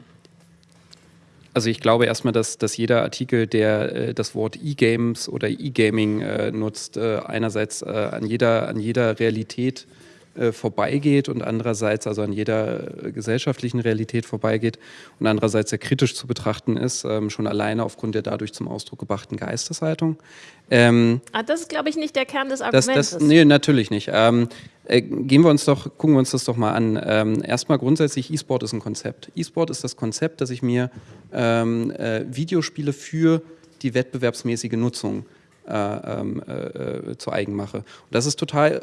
Also ich glaube erstmal, dass, dass jeder Artikel, der äh, das Wort E-Games oder E-Gaming äh, nutzt, äh, einerseits äh, an, jeder, an jeder Realität äh, vorbeigeht und andererseits also an jeder äh, gesellschaftlichen Realität vorbeigeht und andererseits sehr kritisch zu betrachten ist, ähm, schon alleine aufgrund der dadurch zum Ausdruck gebrachten Geisteshaltung. Ähm, ah, das ist, glaube ich, nicht der Kern des Arguments. Das, das, nee, natürlich nicht. Ähm, äh, gehen wir uns doch, gucken wir uns das doch mal an. Ähm, erstmal grundsätzlich, E-Sport ist ein Konzept. E-Sport ist das Konzept, dass ich mir ähm, äh, Videospiele für die wettbewerbsmäßige Nutzung äh, ähm, äh, zu eigen mache. Und das ist total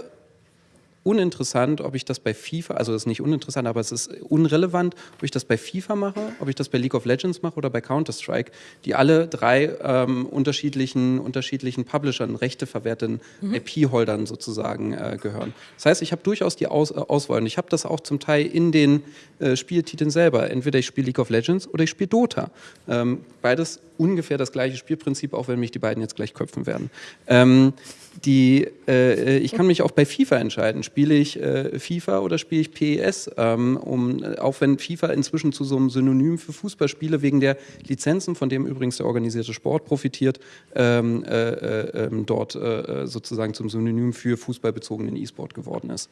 uninteressant, ob ich das bei FIFA, also das ist nicht uninteressant, aber es ist unrelevant, ob ich das bei FIFA mache, ob ich das bei League of Legends mache oder bei Counter-Strike, die alle drei ähm, unterschiedlichen, unterschiedlichen Publishern, rechteverwerteten mhm. IP-Holdern sozusagen äh, gehören. Das heißt, ich habe durchaus die Aus äh, Auswahl und ich habe das auch zum Teil in den äh, Spieltiteln selber. Entweder ich spiele League of Legends oder ich spiele Dota. Ähm, beides ungefähr das gleiche Spielprinzip, auch wenn mich die beiden jetzt gleich köpfen werden. Ähm, die, äh, ich kann mich auch bei FIFA entscheiden. Spiele ich äh, FIFA oder spiele ich PES? Ähm, um, auch wenn FIFA inzwischen zu so einem Synonym für Fußballspiele wegen der Lizenzen, von dem übrigens der organisierte Sport profitiert, ähm, äh, äh ähm, dort äh, sozusagen zum Synonym für fußballbezogenen E-Sport geworden ist.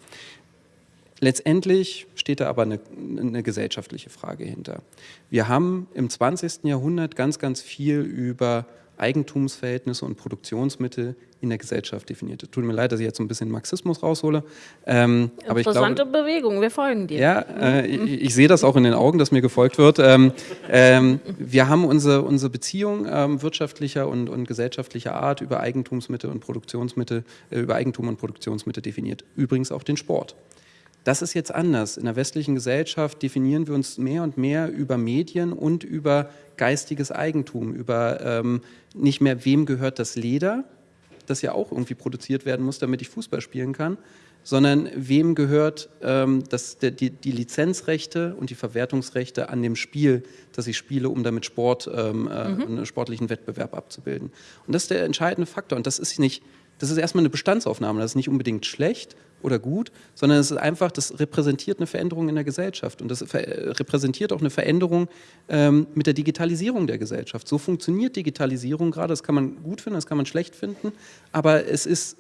Letztendlich steht da aber eine, eine, gesellschaftliche Frage hinter. Wir haben im 20. Jahrhundert ganz, ganz viel über Eigentumsverhältnisse und Produktionsmittel in der Gesellschaft definiert. Tut mir leid, dass ich jetzt so ein bisschen Marxismus raushole. Ähm, aber Interessante ich glaube, Bewegung, wir folgen dir. Ja, äh, ich, ich, sehe das auch in den Augen, dass mir gefolgt wird. Ähm, ähm, wir haben unsere, unsere Beziehung ähm, wirtschaftlicher und, und gesellschaftlicher Art über Eigentumsmittel und Produktionsmittel, äh, über Eigentum und Produktionsmittel definiert. Übrigens auch den Sport. Das ist jetzt anders. In der westlichen Gesellschaft definieren wir uns mehr und mehr über Medien und über geistiges Eigentum, über ähm, nicht mehr, wem gehört das Leder, das ja auch irgendwie produziert werden muss, damit ich Fußball spielen kann, sondern wem gehört ähm, das, die, die, Lizenzrechte und die Verwertungsrechte an dem Spiel, das ich spiele, um damit Sport, ähm, äh, mhm. einen sportlichen Wettbewerb abzubilden. Und das ist der entscheidende Faktor. Und das ist nicht, das ist erstmal eine Bestandsaufnahme, das ist nicht unbedingt schlecht oder gut, sondern es ist einfach, das repräsentiert eine Veränderung in der Gesellschaft und das repräsentiert auch eine Veränderung ähm, mit der Digitalisierung der Gesellschaft. So funktioniert Digitalisierung gerade, das kann man gut finden, das kann man schlecht finden, aber es ist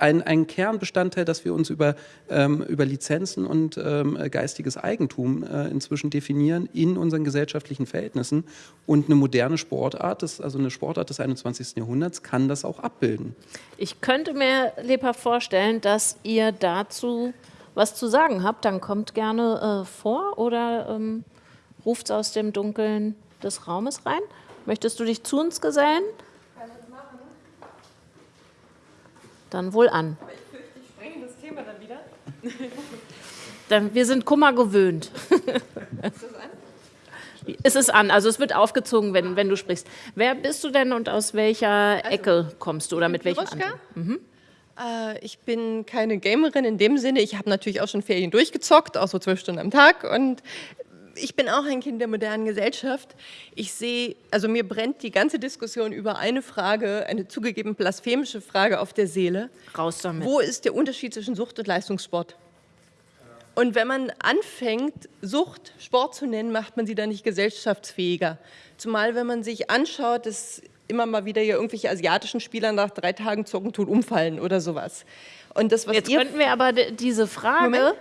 ein, ein Kernbestandteil, dass wir uns über, ähm, über Lizenzen und ähm, geistiges Eigentum äh, inzwischen definieren in unseren gesellschaftlichen Verhältnissen. Und eine moderne Sportart, das, also eine Sportart des 21. Jahrhunderts, kann das auch abbilden. Ich könnte mir lebhaft vorstellen, dass ihr dazu was zu sagen habt. Dann kommt gerne äh, vor oder ähm, ruft aus dem Dunkeln des Raumes rein. Möchtest du dich zu uns gesellen? Dann wohl an. Aber ich fürchte, ich sprenge das Thema dann wieder. dann, wir sind Kummer gewöhnt. Ist das an? Es ist an, also es wird aufgezogen, wenn, wenn du sprichst. Wer bist du denn und aus welcher also, Ecke kommst du oder mit welchem mhm. äh, Ich bin keine Gamerin in dem Sinne. Ich habe natürlich auch schon Ferien durchgezockt, auch so zwölf Stunden am Tag. Und ich bin auch ein Kind der modernen Gesellschaft. Ich sehe, also mir brennt die ganze Diskussion über eine Frage, eine zugegeben blasphemische Frage auf der Seele. Raus damit. Wo ist der Unterschied zwischen Sucht und Leistungssport? Und wenn man anfängt, Sucht Sport zu nennen, macht man sie dann nicht gesellschaftsfähiger. Zumal, wenn man sich anschaut, dass immer mal wieder hier irgendwelche asiatischen Spieler nach drei Tagen Zocken tun umfallen oder sowas. Und das, was Jetzt könnten wir aber diese Frage Moment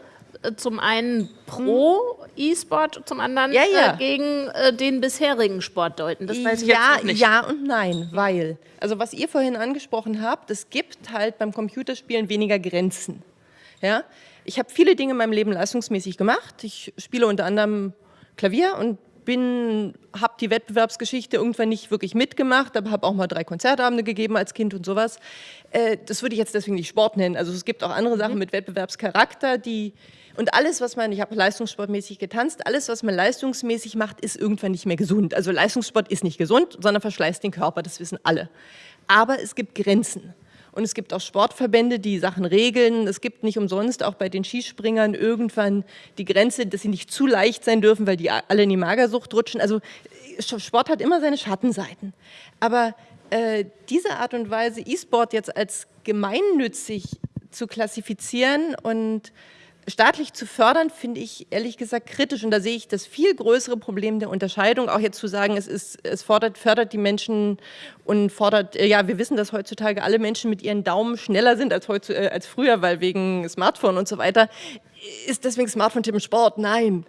zum einen pro E-Sport, zum anderen ja, ja. Äh, gegen äh, den bisherigen Sport deuten. Das weiß ich ja, jetzt nicht. Ja und nein, weil, also was ihr vorhin angesprochen habt, es gibt halt beim Computerspielen weniger Grenzen. Ja? Ich habe viele Dinge in meinem Leben leistungsmäßig gemacht. Ich spiele unter anderem Klavier und bin, habe die Wettbewerbsgeschichte irgendwann nicht wirklich mitgemacht, aber habe auch mal drei Konzertabende gegeben als Kind und sowas. Äh, das würde ich jetzt deswegen nicht Sport nennen. Also es gibt auch andere Sachen mhm. mit Wettbewerbscharakter, die und alles, was man, ich habe leistungssportmäßig getanzt, alles, was man leistungsmäßig macht, ist irgendwann nicht mehr gesund. Also Leistungssport ist nicht gesund, sondern verschleißt den Körper, das wissen alle. Aber es gibt Grenzen. Und es gibt auch Sportverbände, die Sachen regeln. Es gibt nicht umsonst auch bei den Skispringern irgendwann die Grenze, dass sie nicht zu leicht sein dürfen, weil die alle in die Magersucht rutschen. Also Sport hat immer seine Schattenseiten. Aber äh, diese Art und Weise, E-Sport jetzt als gemeinnützig zu klassifizieren und staatlich zu fördern, finde ich ehrlich gesagt kritisch. Und da sehe ich das viel größere Problem der Unterscheidung. Auch jetzt zu sagen, es, ist, es fordert, fördert die Menschen und fordert, äh, ja, wir wissen, dass heutzutage alle Menschen mit ihren Daumen schneller sind als, heute, äh, als früher, weil wegen Smartphone und so weiter. Ist deswegen Smartphone Tipp im Sport? Nein.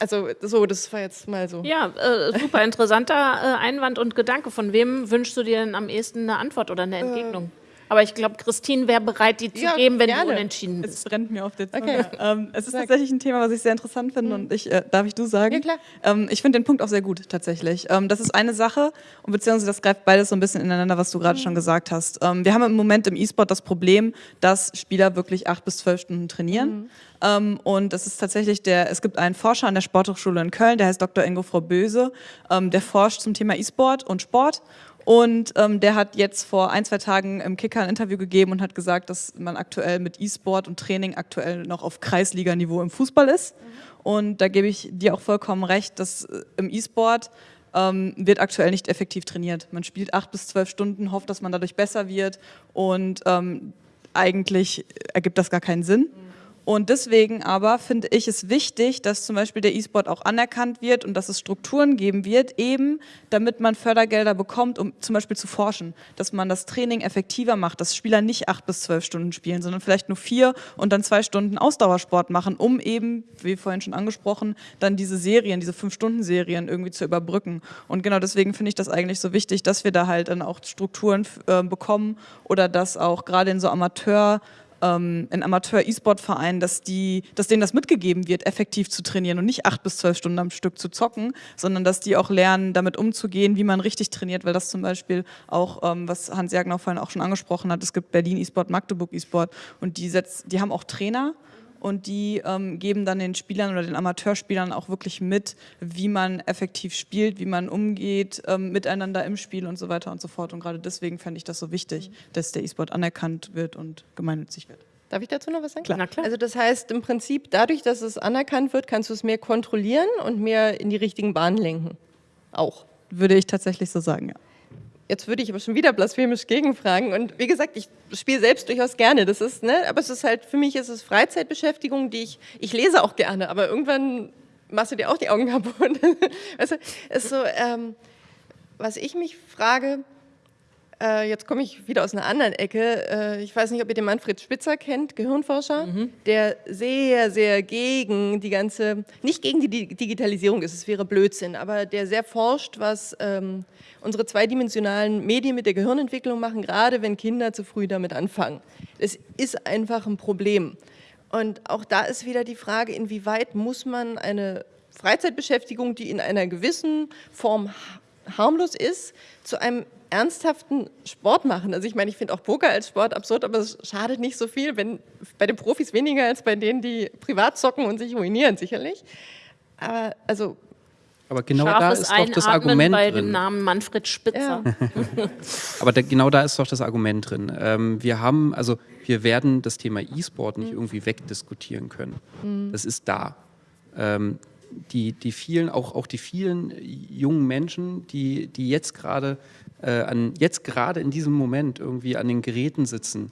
Also so, das war jetzt mal so. Ja, äh, super interessanter äh, Einwand und Gedanke. Von wem wünschst du dir denn am ehesten eine Antwort oder eine Entgegnung? Aber ich glaube, Christine wäre bereit, die zu ja, geben, wenn gerne. du unentschieden bist. Es brennt mir auf der Zunge. Okay. Ähm, es ist Sag. tatsächlich ein Thema, was ich sehr interessant finde mhm. und ich, äh, darf ich du sagen? Ja, klar. Ähm, ich finde den Punkt auch sehr gut, tatsächlich. Ähm, das ist eine Sache und beziehungsweise das greift beides so ein bisschen ineinander, was du gerade mhm. schon gesagt hast. Ähm, wir haben im Moment im E-Sport das Problem, dass Spieler wirklich acht bis zwölf Stunden trainieren. Mhm. Ähm, und es ist tatsächlich der, es gibt einen Forscher an der Sporthochschule in Köln, der heißt Dr. Ingo Frau Böse, ähm, der forscht zum Thema E-Sport und Sport und ähm, der hat jetzt vor ein, zwei Tagen im Kicker ein Interview gegeben und hat gesagt, dass man aktuell mit E-Sport und Training aktuell noch auf Kreisliganiveau im Fußball ist. Mhm. Und da gebe ich dir auch vollkommen recht, dass äh, im E-Sport ähm, wird aktuell nicht effektiv trainiert. Man spielt acht bis zwölf Stunden, hofft, dass man dadurch besser wird und ähm, eigentlich ergibt das gar keinen Sinn. Mhm. Und deswegen aber finde ich es wichtig, dass zum Beispiel der E-Sport auch anerkannt wird und dass es Strukturen geben wird, eben damit man Fördergelder bekommt, um zum Beispiel zu forschen, dass man das Training effektiver macht, dass Spieler nicht acht bis zwölf Stunden spielen, sondern vielleicht nur vier und dann zwei Stunden Ausdauersport machen, um eben, wie vorhin schon angesprochen, dann diese Serien, diese Fünf-Stunden-Serien irgendwie zu überbrücken. Und genau deswegen finde ich das eigentlich so wichtig, dass wir da halt dann auch Strukturen äh, bekommen oder dass auch gerade in so Amateur- ähm, in Amateur-E-Sport-Vereinen, dass, dass denen das mitgegeben wird, effektiv zu trainieren und nicht acht bis zwölf Stunden am Stück zu zocken, sondern dass die auch lernen, damit umzugehen, wie man richtig trainiert, weil das zum Beispiel auch, ähm, was Hans Jagner vorhin auch schon angesprochen hat, es gibt Berlin E-Sport, Magdeburg E-Sport und die, setz, die haben auch Trainer und die ähm, geben dann den Spielern oder den Amateurspielern auch wirklich mit, wie man effektiv spielt, wie man umgeht ähm, miteinander im Spiel und so weiter und so fort. Und gerade deswegen fände ich das so wichtig, dass der E-Sport anerkannt wird und gemeinnützig wird. Darf ich dazu noch was sagen? Klar. klar. Also das heißt im Prinzip, dadurch, dass es anerkannt wird, kannst du es mehr kontrollieren und mehr in die richtigen Bahnen lenken. Auch. Würde ich tatsächlich so sagen, ja. Jetzt würde ich aber schon wieder blasphemisch gegenfragen. Und wie gesagt, ich spiele selbst durchaus gerne. Das ist, ne, aber es ist halt, für mich ist es Freizeitbeschäftigung, die ich, ich lese auch gerne, aber irgendwann machst du dir auch die Augen kaputt. also, ist so, ähm, was ich mich frage, äh, jetzt komme ich wieder aus einer anderen Ecke. Äh, ich weiß nicht, ob ihr den Manfred Spitzer kennt, Gehirnforscher, mhm. der sehr, sehr gegen die ganze, nicht gegen die Digitalisierung ist, es wäre Blödsinn, aber der sehr forscht, was ähm, unsere zweidimensionalen Medien mit der Gehirnentwicklung machen, gerade wenn Kinder zu früh damit anfangen. Es ist einfach ein Problem. Und auch da ist wieder die Frage, inwieweit muss man eine Freizeitbeschäftigung, die in einer gewissen Form harmlos ist, zu einem ernsthaften Sport machen. Also ich meine, ich finde auch Poker als Sport absurd, aber es schadet nicht so viel, wenn bei den Profis weniger als bei denen, die privat zocken und sich ruinieren, sicherlich. Aber also aber genau da ist doch das Argument bei drin. dem Namen Manfred Spitzer. Ja. Aber da, genau da ist doch das Argument drin. Ähm, wir haben, also wir werden das Thema E-Sport nicht mhm. irgendwie wegdiskutieren können. Mhm. Das ist da. Ähm, die, die vielen, auch, auch die vielen jungen Menschen, die, die jetzt gerade äh, an, jetzt gerade in diesem Moment irgendwie an den Geräten sitzen,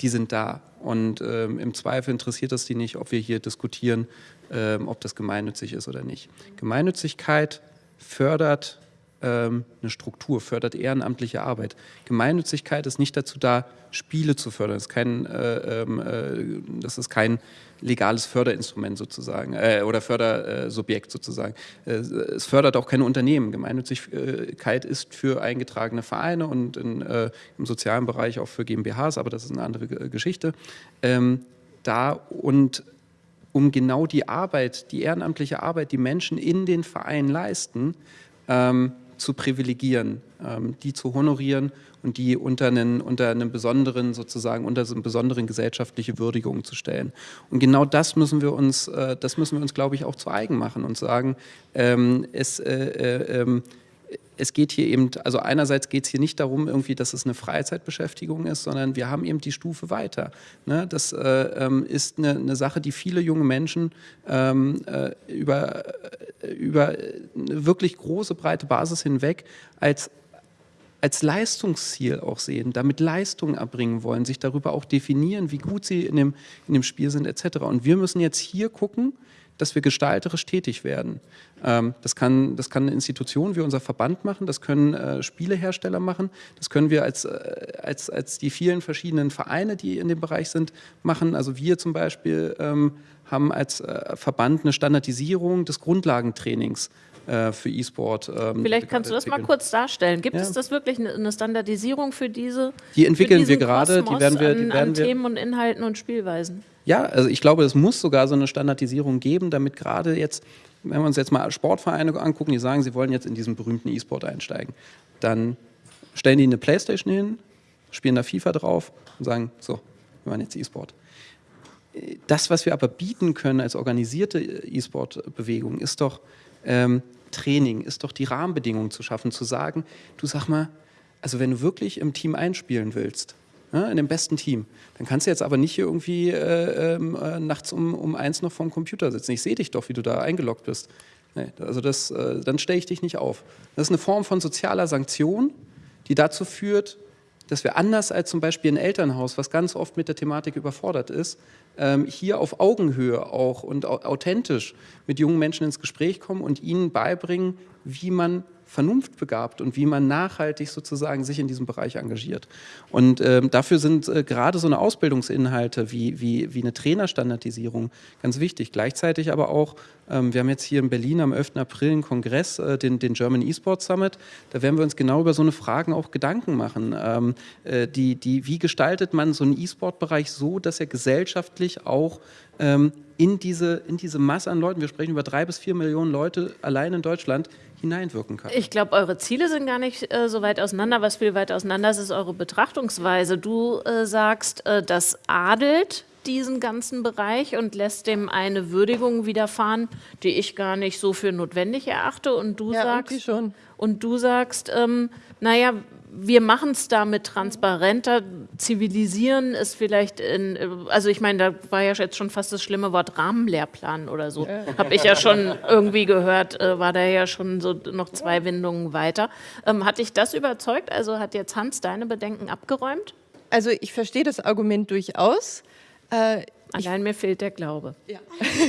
die sind da. Und ähm, im Zweifel interessiert das die nicht, ob wir hier diskutieren, ähm, ob das gemeinnützig ist oder nicht. Gemeinnützigkeit fördert ähm, eine Struktur, fördert ehrenamtliche Arbeit. Gemeinnützigkeit ist nicht dazu da, Spiele zu fördern. Das ist kein, äh, ähm, äh, das ist kein legales Förderinstrument sozusagen äh, oder Fördersubjekt sozusagen. Äh, es fördert auch keine Unternehmen. Gemeinnützigkeit ist für eingetragene Vereine und in, äh, im sozialen Bereich auch für GmbHs, aber das ist eine andere Geschichte. Ähm, da und um genau die Arbeit, die ehrenamtliche Arbeit, die Menschen in den Vereinen leisten, ähm, zu privilegieren, ähm, die zu honorieren und die unter einen, unter einen besonderen, sozusagen, unter so eine besonderen gesellschaftliche Würdigung zu stellen. Und genau das müssen wir uns, äh, das müssen wir uns, glaube ich, auch zu eigen machen und sagen, ähm, es, äh, äh, ähm, es geht hier eben, also einerseits geht es hier nicht darum, irgendwie, dass es eine Freizeitbeschäftigung ist, sondern wir haben eben die Stufe weiter. Ne? Das äh, ähm, ist eine, eine, Sache, die viele junge Menschen ähm, äh, über, äh, über eine wirklich große, breite Basis hinweg als als Leistungsziel auch sehen, damit Leistungen erbringen wollen, sich darüber auch definieren, wie gut sie in dem, in dem Spiel sind etc. Und wir müssen jetzt hier gucken, dass wir gestalterisch tätig werden. Ähm, das, kann, das kann eine Institution wie unser Verband machen, das können äh, Spielehersteller machen, das können wir als, äh, als, als die vielen verschiedenen Vereine, die in dem Bereich sind, machen. Also wir zum Beispiel ähm, haben als äh, Verband eine Standardisierung des Grundlagentrainings äh, für E-Sport. Ähm, Vielleicht kannst du das mal kurz darstellen. Gibt ja. es das wirklich eine Standardisierung für diese? Die entwickeln wir gerade, die werden wir, die werden an, Themen und Inhalten und Spielweisen. Ja, also ich glaube, es muss sogar so eine Standardisierung geben, damit gerade jetzt, wenn wir uns jetzt mal Sportvereine angucken, die sagen, sie wollen jetzt in diesen berühmten E-Sport einsteigen, dann stellen die eine Playstation hin, spielen da FIFA drauf und sagen, so, wir machen jetzt E-Sport. Das, was wir aber bieten können als organisierte E-Sport-Bewegung, ist doch ähm, Training, ist doch die Rahmenbedingungen zu schaffen, zu sagen, du sag mal, also wenn du wirklich im Team einspielen willst, ja, in dem besten Team. Dann kannst du jetzt aber nicht hier irgendwie äh, ähm, äh, nachts um, um eins noch vorm Computer sitzen. Ich sehe dich doch, wie du da eingeloggt bist. Nee, also das, äh, dann stelle ich dich nicht auf. Das ist eine Form von sozialer Sanktion, die dazu führt, dass wir anders als zum Beispiel ein Elternhaus, was ganz oft mit der Thematik überfordert ist, hier auf Augenhöhe auch und authentisch mit jungen Menschen ins Gespräch kommen und ihnen beibringen, wie man vernunftbegabt und wie man nachhaltig sozusagen sich in diesem Bereich engagiert. Und ähm, dafür sind äh, gerade so eine Ausbildungsinhalte wie, wie, wie eine Trainerstandardisierung ganz wichtig. Gleichzeitig aber auch, ähm, wir haben jetzt hier in Berlin am 11. April einen Kongress, äh, den, den German eSports Summit. Da werden wir uns genau über so eine Fragen auch Gedanken machen. Ähm, äh, die, die, wie gestaltet man so einen E-Sport-Bereich so, dass er gesellschaftlich auch ähm, in diese, in diese Masse an Leuten, wir sprechen über drei bis vier Millionen Leute allein in Deutschland, hineinwirken kann. Ich glaube, eure Ziele sind gar nicht äh, so weit auseinander. Was viel weiter auseinander ist, ist eure Betrachtungsweise. Du äh, sagst, äh, das adelt diesen ganzen Bereich und lässt dem eine Würdigung widerfahren, die ich gar nicht so für notwendig erachte. Und du ja, sagst, schon. Und du sagst, ähm, naja, wir machen es damit transparenter. Zivilisieren ist vielleicht in, also ich meine, da war ja jetzt schon fast das schlimme Wort Rahmenlehrplan oder so. Habe ich ja schon irgendwie gehört, äh, war da ja schon so noch zwei Windungen weiter. Ähm, hat dich das überzeugt? Also hat jetzt Hans deine Bedenken abgeräumt? Also ich verstehe das Argument durchaus. Äh, Allein mir fehlt der Glaube. Ja.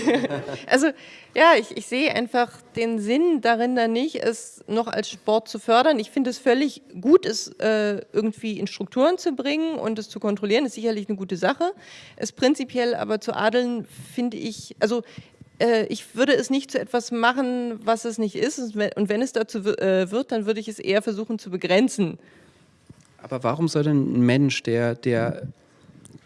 also ja, ich, ich sehe einfach den Sinn darin da nicht, es noch als Sport zu fördern. Ich finde es völlig gut, es äh, irgendwie in Strukturen zu bringen und es zu kontrollieren, ist sicherlich eine gute Sache. Es prinzipiell aber zu adeln, finde ich, also äh, ich würde es nicht zu etwas machen, was es nicht ist. Und wenn es dazu äh, wird, dann würde ich es eher versuchen zu begrenzen. Aber warum soll denn ein Mensch, der, der,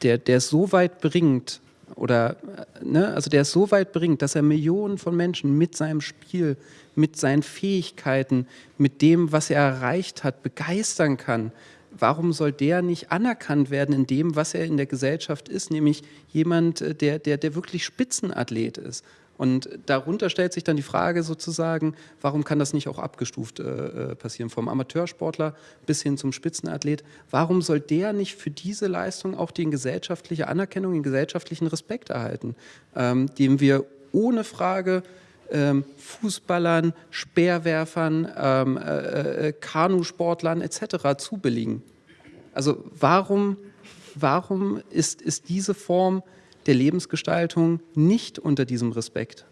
der, der so weit bringt, oder ne, also der so weit bringt, dass er Millionen von Menschen mit seinem Spiel, mit seinen Fähigkeiten, mit dem, was er erreicht hat, begeistern kann. Warum soll der nicht anerkannt werden in dem, was er in der Gesellschaft ist, nämlich jemand, äh, der, der, der wirklich Spitzenathlet ist? Und darunter stellt sich dann die Frage sozusagen, warum kann das nicht auch abgestuft äh, äh, passieren, vom Amateursportler bis hin zum Spitzenathlet? Warum soll der nicht für diese Leistung auch die gesellschaftliche Anerkennung, den gesellschaftlichen Respekt erhalten, ähm, dem wir ohne Frage ähm, Fußballern, Speerwerfern, ähm, äh, äh Kanusportlern etc. zubilligen? Also warum, warum ist, ist diese Form der Lebensgestaltung nicht unter diesem Respekt?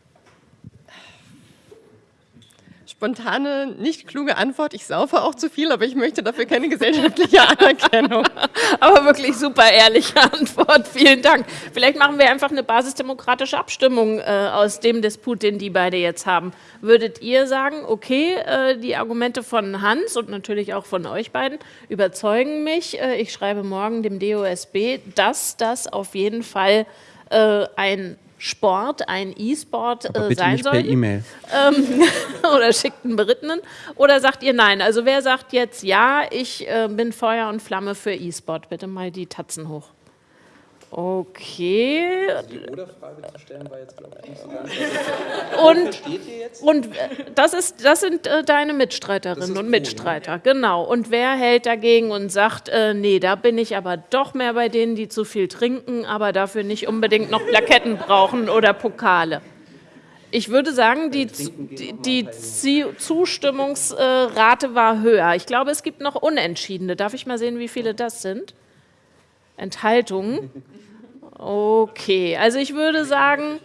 Spontane, nicht kluge Antwort. Ich saufe auch zu viel, aber ich möchte dafür keine gesellschaftliche Anerkennung. aber wirklich super ehrliche Antwort. Vielen Dank. Vielleicht machen wir einfach eine basisdemokratische Abstimmung äh, aus dem Disput, den die beide jetzt haben. Würdet ihr sagen, okay, äh, die Argumente von Hans und natürlich auch von euch beiden überzeugen mich. Äh, ich schreibe morgen dem DOSB, dass das auf jeden Fall äh, ein Sport, ein E-Sport äh, sein soll. E-Mail. Ähm, oder schickt einen Berittenen. Oder sagt ihr nein? Also wer sagt jetzt ja, ich äh, bin Feuer und Flamme für E-Sport? Bitte mal die Tatzen hoch. Okay. Also die Oder-Frage zu stellen war jetzt, glaube ich, nicht so ganz. und, und äh, das, ist, das sind äh, deine Mitstreiterinnen und Mitstreiter, cool, ne? genau. Und wer hält dagegen und sagt, äh, nee, da bin ich aber doch mehr bei denen, die zu viel trinken, aber dafür nicht unbedingt noch Plaketten brauchen oder Pokale? Ich würde sagen, die, die, die Zustimmungsrate war höher. Ich glaube, es gibt noch Unentschiedene. Darf ich mal sehen, wie viele das sind? Enthaltungen. Okay, also ich würde sagen,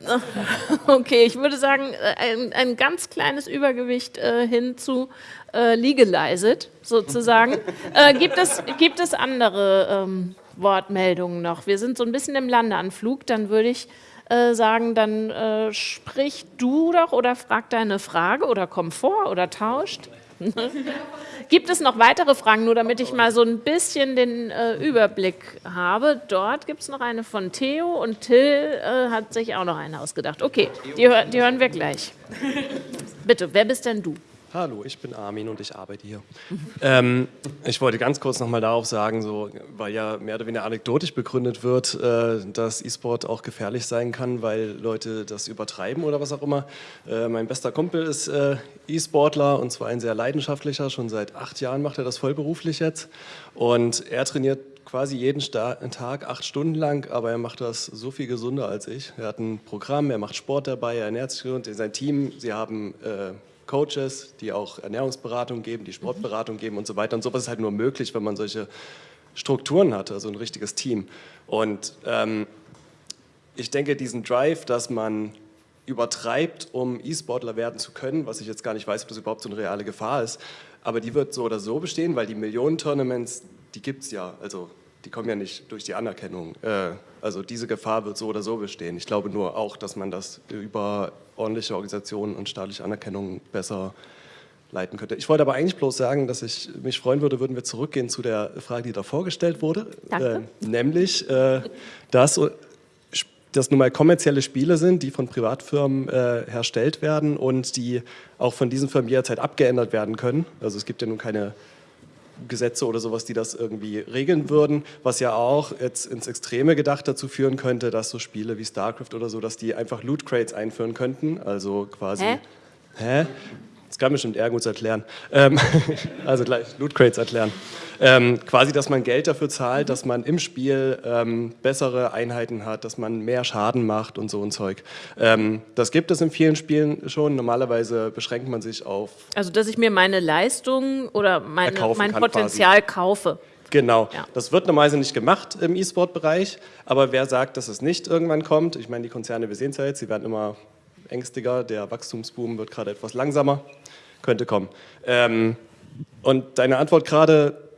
okay, ich würde sagen, ein, ein ganz kleines Übergewicht äh, hin zu äh, legalized sozusagen. äh, gibt, es, gibt es andere ähm, Wortmeldungen noch? Wir sind so ein bisschen im Landeanflug, dann würde ich äh, sagen, dann äh, sprich du doch oder frag deine Frage oder komm vor oder tauscht. Gibt es noch weitere Fragen, nur damit ich mal so ein bisschen den äh, Überblick habe? Dort gibt es noch eine von Theo und Till äh, hat sich auch noch eine ausgedacht. Okay, die, die hören wir gleich. Bitte, wer bist denn du? Hallo, ich bin Armin und ich arbeite hier. ähm, ich wollte ganz kurz nochmal darauf sagen, so, weil ja mehr oder weniger anekdotisch begründet wird, äh, dass E-Sport auch gefährlich sein kann, weil Leute das übertreiben oder was auch immer. Äh, mein bester Kumpel ist äh, E-Sportler und zwar ein sehr leidenschaftlicher, schon seit acht Jahren macht er das vollberuflich jetzt. Und er trainiert quasi jeden Tag acht Stunden lang, aber er macht das so viel gesunder als ich. Er hat ein Programm, er macht Sport dabei, er ernährt sich und sein Team, sie haben äh, Coaches, die auch Ernährungsberatung geben, die Sportberatung geben und so weiter. Und sowas ist halt nur möglich, wenn man solche Strukturen hat, also ein richtiges Team. Und ähm, ich denke, diesen Drive, dass man übertreibt, um E-Sportler werden zu können, was ich jetzt gar nicht weiß, ob das überhaupt so eine reale Gefahr ist, aber die wird so oder so bestehen, weil die Millionen-Tournaments, die gibt es ja. Also die kommen ja nicht durch die Anerkennung. Äh, also diese Gefahr wird so oder so bestehen. Ich glaube nur auch, dass man das über ordentliche Organisationen und staatliche Anerkennung besser leiten könnte. Ich wollte aber eigentlich bloß sagen, dass ich mich freuen würde, würden wir zurückgehen zu der Frage, die da vorgestellt wurde. Äh, nämlich, äh, dass das nun mal kommerzielle Spiele sind, die von Privatfirmen äh, herstellt werden und die auch von diesen Firmen jederzeit abgeändert werden können. Also es gibt ja nun keine Gesetze oder sowas, die das irgendwie regeln würden, was ja auch jetzt ins Extreme gedacht dazu führen könnte, dass so Spiele wie StarCraft oder so, dass die einfach Loot Crates einführen könnten, also quasi... Hä? Hä? Kann bestimmt Ergus erklären. Ähm, also gleich Loot Crates erklären. Ähm, quasi, dass man Geld dafür zahlt, dass man im Spiel ähm, bessere Einheiten hat, dass man mehr Schaden macht und so ein Zeug. Ähm, das gibt es in vielen Spielen schon. Normalerweise beschränkt man sich auf. Also, dass ich mir meine Leistung oder meine, mein Potenzial quasi. kaufe. Genau, ja. das wird normalerweise nicht gemacht im E-Sport-Bereich, aber wer sagt, dass es nicht irgendwann kommt, ich meine, die Konzerne, wir sehen es ja jetzt, sie werden immer ängstiger, der Wachstumsboom wird gerade etwas langsamer, könnte kommen. Ähm, und deine Antwort gerade,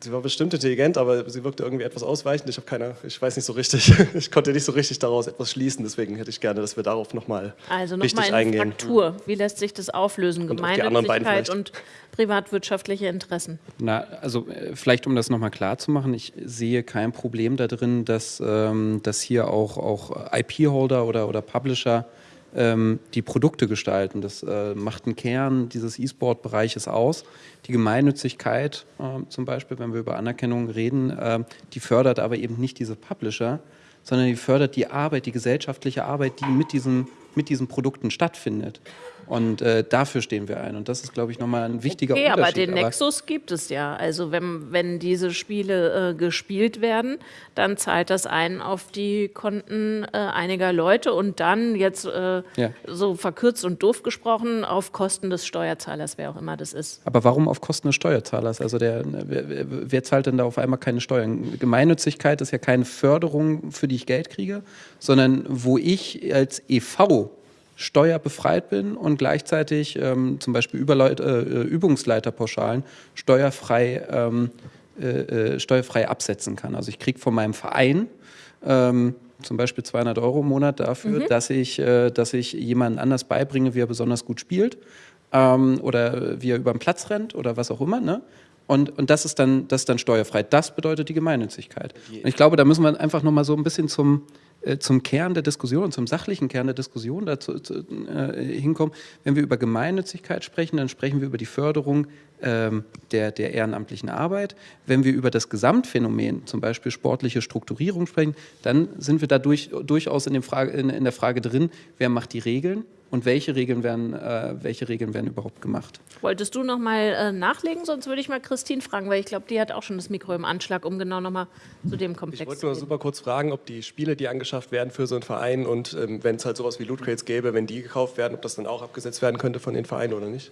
sie war bestimmt intelligent, aber sie wirkte irgendwie etwas ausweichend. Ich habe keine, ich weiß nicht so richtig, ich konnte nicht so richtig daraus etwas schließen. Deswegen hätte ich gerne, dass wir darauf nochmal also noch richtig mal in eingehen. Fraktur. Wie lässt sich das auflösen? Gemeinnützigkeit und privatwirtschaftliche Interessen. Na, also äh, vielleicht um das nochmal klar zu machen, ich sehe kein Problem da drin, dass, ähm, dass hier auch, auch IP-Holder oder, oder Publisher ähm, die Produkte gestalten. Das äh, macht einen Kern dieses E-Sport-Bereiches aus. Die Gemeinnützigkeit äh, zum Beispiel, wenn wir über Anerkennung reden, äh, die fördert aber eben nicht diese Publisher, sondern die fördert die Arbeit, die gesellschaftliche Arbeit, die mit diesen, mit diesen Produkten stattfindet. Und äh, dafür stehen wir ein. Und das ist, glaube ich, nochmal ein wichtiger okay, Unterschied. aber den Nexus gibt es ja. Also wenn, wenn diese Spiele äh, gespielt werden, dann zahlt das ein auf die Konten äh, einiger Leute und dann jetzt äh, ja. so verkürzt und doof gesprochen auf Kosten des Steuerzahlers, wer auch immer das ist. Aber warum auf Kosten des Steuerzahlers? Also der, wer, wer zahlt denn da auf einmal keine Steuern? Gemeinnützigkeit ist ja keine Förderung, für die ich Geld kriege, sondern wo ich als EV steuerbefreit bin und gleichzeitig ähm, zum Beispiel Überleut äh, Übungsleiterpauschalen steuerfrei, ähm, äh, äh, steuerfrei absetzen kann. Also ich kriege von meinem Verein ähm, zum Beispiel 200 Euro im Monat dafür, mhm. dass, ich, äh, dass ich jemanden anders beibringe, wie er besonders gut spielt ähm, oder wie er über den Platz rennt oder was auch immer. Ne? Und, und das, ist dann, das ist dann steuerfrei. Das bedeutet die Gemeinnützigkeit. Und ich glaube, da müssen wir einfach noch mal so ein bisschen zum, äh, zum Kern der Diskussion, zum sachlichen Kern der Diskussion dazu zu, äh, hinkommen. Wenn wir über Gemeinnützigkeit sprechen, dann sprechen wir über die Förderung ähm, der, der ehrenamtlichen Arbeit. Wenn wir über das Gesamtphänomen, zum Beispiel sportliche Strukturierung sprechen, dann sind wir da durch, durchaus in, Frage, in, in der Frage drin, wer macht die Regeln und welche Regeln werden, äh, welche Regeln werden überhaupt gemacht. Wolltest du noch mal äh, nachlegen? Sonst würde ich mal Christine fragen, weil ich glaube, die hat auch schon das Mikro im Anschlag, um genau noch mal zu dem Komplex zu Ich wollte nur super kurz fragen, ob die Spiele, die angeschafft werden für so einen Verein und ähm, wenn es halt sowas wie Loot Crates gäbe, wenn die gekauft werden, ob das dann auch abgesetzt werden könnte von den Vereinen oder nicht?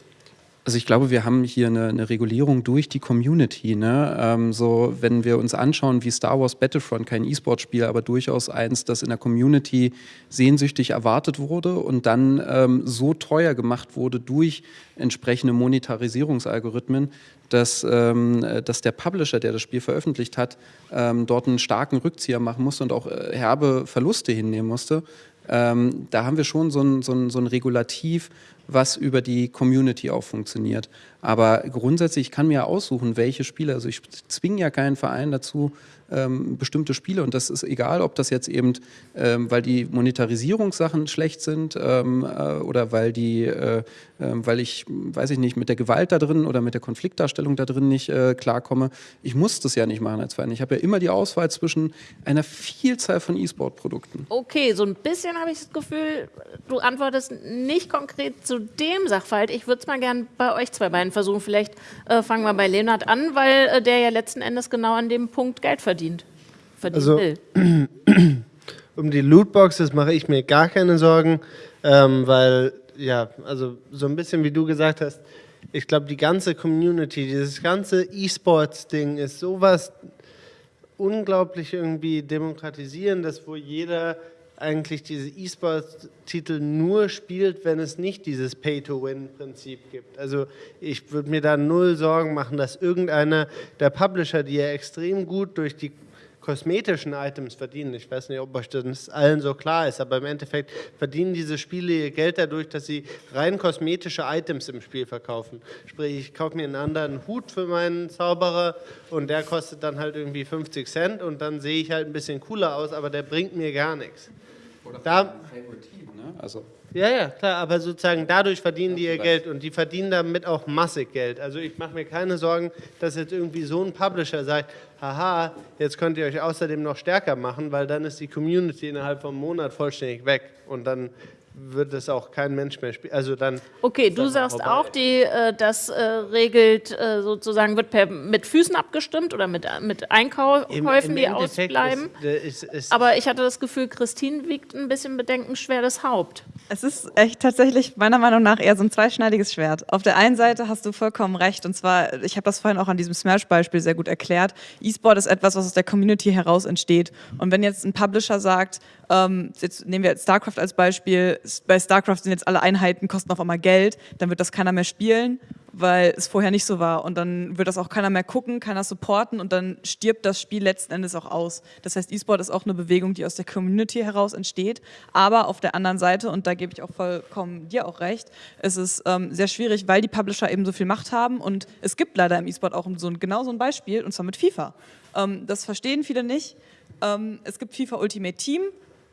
Also ich glaube, wir haben hier eine, eine Regulierung durch die Community. Ne? Ähm, so, wenn wir uns anschauen, wie Star Wars Battlefront, kein E-Sport-Spiel, aber durchaus eins, das in der Community sehnsüchtig erwartet wurde und dann ähm, so teuer gemacht wurde durch entsprechende Monetarisierungsalgorithmen, dass, ähm, dass der Publisher, der das Spiel veröffentlicht hat, ähm, dort einen starken Rückzieher machen musste und auch äh, herbe Verluste hinnehmen musste. Ähm, da haben wir schon so ein, so, ein, so ein Regulativ, was über die Community auch funktioniert. Aber grundsätzlich, ich kann mir aussuchen, welche Spiele, also ich zwinge ja keinen Verein dazu, ähm, bestimmte Spiele. Und das ist egal, ob das jetzt eben, ähm, weil die Monetarisierungssachen schlecht sind ähm, äh, oder weil die, äh, weil ich, weiß ich nicht, mit der Gewalt da drin oder mit der Konfliktdarstellung da drin nicht äh, klarkomme. Ich muss das ja nicht machen als Verein. Ich habe ja immer die Auswahl zwischen einer Vielzahl von E-Sport-Produkten. Okay, so ein bisschen habe ich das Gefühl, du antwortest nicht konkret zu dem Sachverhalt. Ich würde es mal gerne bei euch zwei beiden versuchen. Vielleicht äh, fangen wir bei Leonhard an, weil äh, der ja letzten Endes genau an dem Punkt Geld verdient verdient. verdient also, will. um die Lootboxes mache ich mir gar keine Sorgen, ähm, weil, ja, also so ein bisschen wie du gesagt hast, ich glaube, die ganze Community, dieses ganze E-Sports-Ding ist sowas unglaublich irgendwie demokratisierendes, wo jeder eigentlich diese E-Sports-Titel nur spielt, wenn es nicht dieses Pay-to-Win-Prinzip gibt. Also ich würde mir da null Sorgen machen, dass irgendeiner der Publisher, die ja extrem gut durch die kosmetischen Items verdienen. Ich weiß nicht, ob euch das allen so klar ist, aber im Endeffekt verdienen diese Spiele ihr Geld dadurch, dass sie rein kosmetische Items im Spiel verkaufen. Sprich, ich kaufe mir einen anderen Hut für meinen Zauberer und der kostet dann halt irgendwie 50 Cent und dann sehe ich halt ein bisschen cooler aus, aber der bringt mir gar nichts. Oder da, Team, ne? Also ja, ja, klar, aber sozusagen dadurch verdienen die ihr Geld und die verdienen damit auch massig Geld. Also ich mache mir keine Sorgen, dass jetzt irgendwie so ein Publisher sagt, haha, jetzt könnt ihr euch außerdem noch stärker machen, weil dann ist die Community innerhalb von einem Monat vollständig weg und dann wird es auch kein Mensch mehr spielen. Also dann. Okay, du sagst vorbei. auch, die, äh, das äh, regelt äh, sozusagen, wird per, mit Füßen abgestimmt oder mit, mit Einkäufen, Im, im die ausbleiben. Ist, ist, ist Aber ich hatte das Gefühl, Christine wiegt ein bisschen bedenkenschwer das Haupt. Es ist echt tatsächlich meiner Meinung nach eher so ein zweischneidiges Schwert. Auf der einen Seite hast du vollkommen recht und zwar, ich habe das vorhin auch an diesem Smash-Beispiel sehr gut erklärt. E-Sport ist etwas, was aus der Community heraus entsteht. Und wenn jetzt ein Publisher sagt, ähm, jetzt nehmen wir jetzt StarCraft als Beispiel, bei StarCraft sind jetzt alle Einheiten, kosten auf einmal Geld, dann wird das keiner mehr spielen, weil es vorher nicht so war. Und dann wird das auch keiner mehr gucken, keiner supporten und dann stirbt das Spiel letzten Endes auch aus. Das heißt, E-Sport ist auch eine Bewegung, die aus der Community heraus entsteht. Aber auf der anderen Seite, und da gebe ich auch vollkommen dir auch recht, es ist ähm, sehr schwierig, weil die Publisher eben so viel Macht haben und es gibt leider im E-Sport auch so ein, genau so ein Beispiel, und zwar mit FIFA. Ähm, das verstehen viele nicht. Ähm, es gibt FIFA Ultimate Team,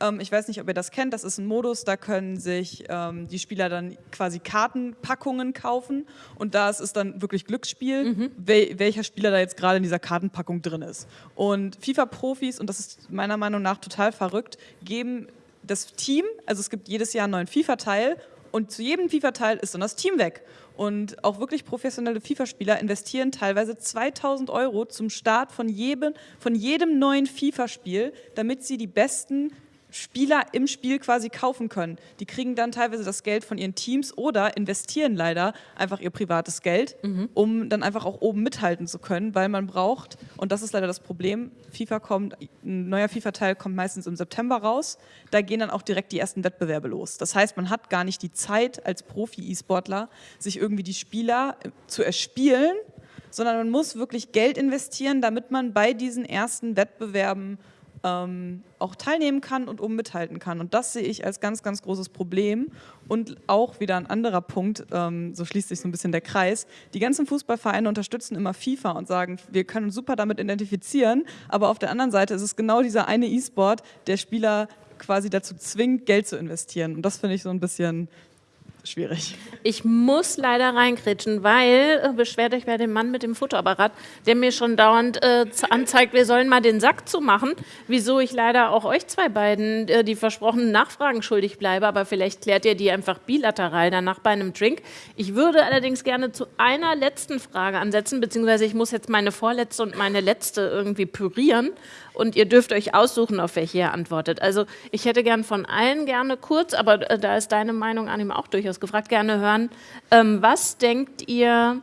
ähm, ich weiß nicht, ob ihr das kennt. Das ist ein Modus, da können sich ähm, die Spieler dann quasi Kartenpackungen kaufen. Und da ist es dann wirklich Glücksspiel, mhm. wel welcher Spieler da jetzt gerade in dieser Kartenpackung drin ist. Und FIFA-Profis, und das ist meiner Meinung nach total verrückt, geben das Team, also es gibt jedes Jahr einen neuen FIFA-Teil und zu jedem FIFA-Teil ist dann das Team weg. Und auch wirklich professionelle FIFA-Spieler investieren teilweise 2000 Euro zum Start von jedem, von jedem neuen FIFA-Spiel, damit sie die besten Spieler im Spiel quasi kaufen können. Die kriegen dann teilweise das Geld von ihren Teams oder investieren leider einfach ihr privates Geld, mhm. um dann einfach auch oben mithalten zu können, weil man braucht, und das ist leider das Problem, FIFA kommt, ein neuer FIFA-Teil kommt meistens im September raus, da gehen dann auch direkt die ersten Wettbewerbe los. Das heißt, man hat gar nicht die Zeit als Profi-E-Sportler, sich irgendwie die Spieler äh, zu erspielen, sondern man muss wirklich Geld investieren, damit man bei diesen ersten Wettbewerben ähm, auch teilnehmen kann und oben mithalten kann. Und das sehe ich als ganz, ganz großes Problem. Und auch wieder ein anderer Punkt, ähm, so schließt sich so ein bisschen der Kreis. Die ganzen Fußballvereine unterstützen immer FIFA und sagen, wir können uns super damit identifizieren, aber auf der anderen Seite ist es genau dieser eine E-Sport, der Spieler quasi dazu zwingt, Geld zu investieren. Und das finde ich so ein bisschen schwierig. Ich muss leider reinkritschen, weil, äh, beschwert euch bei dem Mann mit dem Fotoapparat, der mir schon dauernd äh, anzeigt, wir sollen mal den Sack zumachen, wieso ich leider auch euch zwei beiden äh, die versprochenen Nachfragen schuldig bleibe, aber vielleicht klärt ihr die einfach bilateral danach bei einem Drink. Ich würde allerdings gerne zu einer letzten Frage ansetzen, beziehungsweise ich muss jetzt meine vorletzte und meine letzte irgendwie pürieren und ihr dürft euch aussuchen, auf welche ihr antwortet. Also ich hätte gern von allen gerne kurz, aber äh, da ist deine Meinung an ihm auch durchaus gefragt, gerne hören. Ähm, was denkt ihr,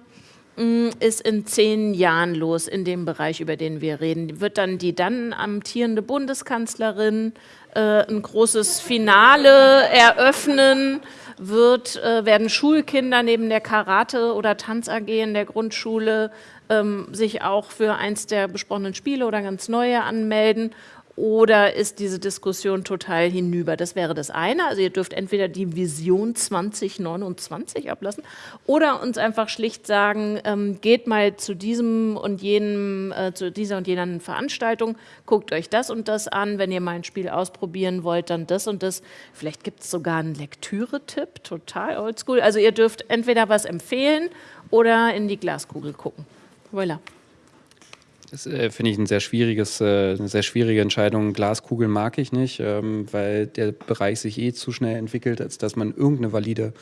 mh, mm, ist in zehn Jahren los in dem Bereich, über den wir reden? Wird dann die dann amtierende Bundeskanzlerin äh, ein großes Finale eröffnen? Wird, äh, werden Schulkinder neben der Karate- oder Tanz-AG in der Grundschule ähm, sich auch für eins der besprochenen Spiele oder ganz neue anmelden? Oder ist diese Diskussion total hinüber? Das wäre das eine. Also ihr dürft entweder die Vision 2029 ablassen oder uns einfach schlicht sagen, ähm, geht mal zu diesem und jenem, äh, zu dieser und jener Veranstaltung, guckt euch das und das an. Wenn ihr mal ein Spiel ausprobieren wollt, dann das und das. Vielleicht gibt es sogar einen Lektüre-Tipp, total oldschool. Also ihr dürft entweder was empfehlen oder in die Glaskugel gucken. Voilà. Das äh, finde ich ein sehr schwieriges, äh, eine sehr schwierige Entscheidung. Glaskugeln mag ich nicht, ähm, weil der Bereich sich eh zu schnell entwickelt, als dass man irgendeine valide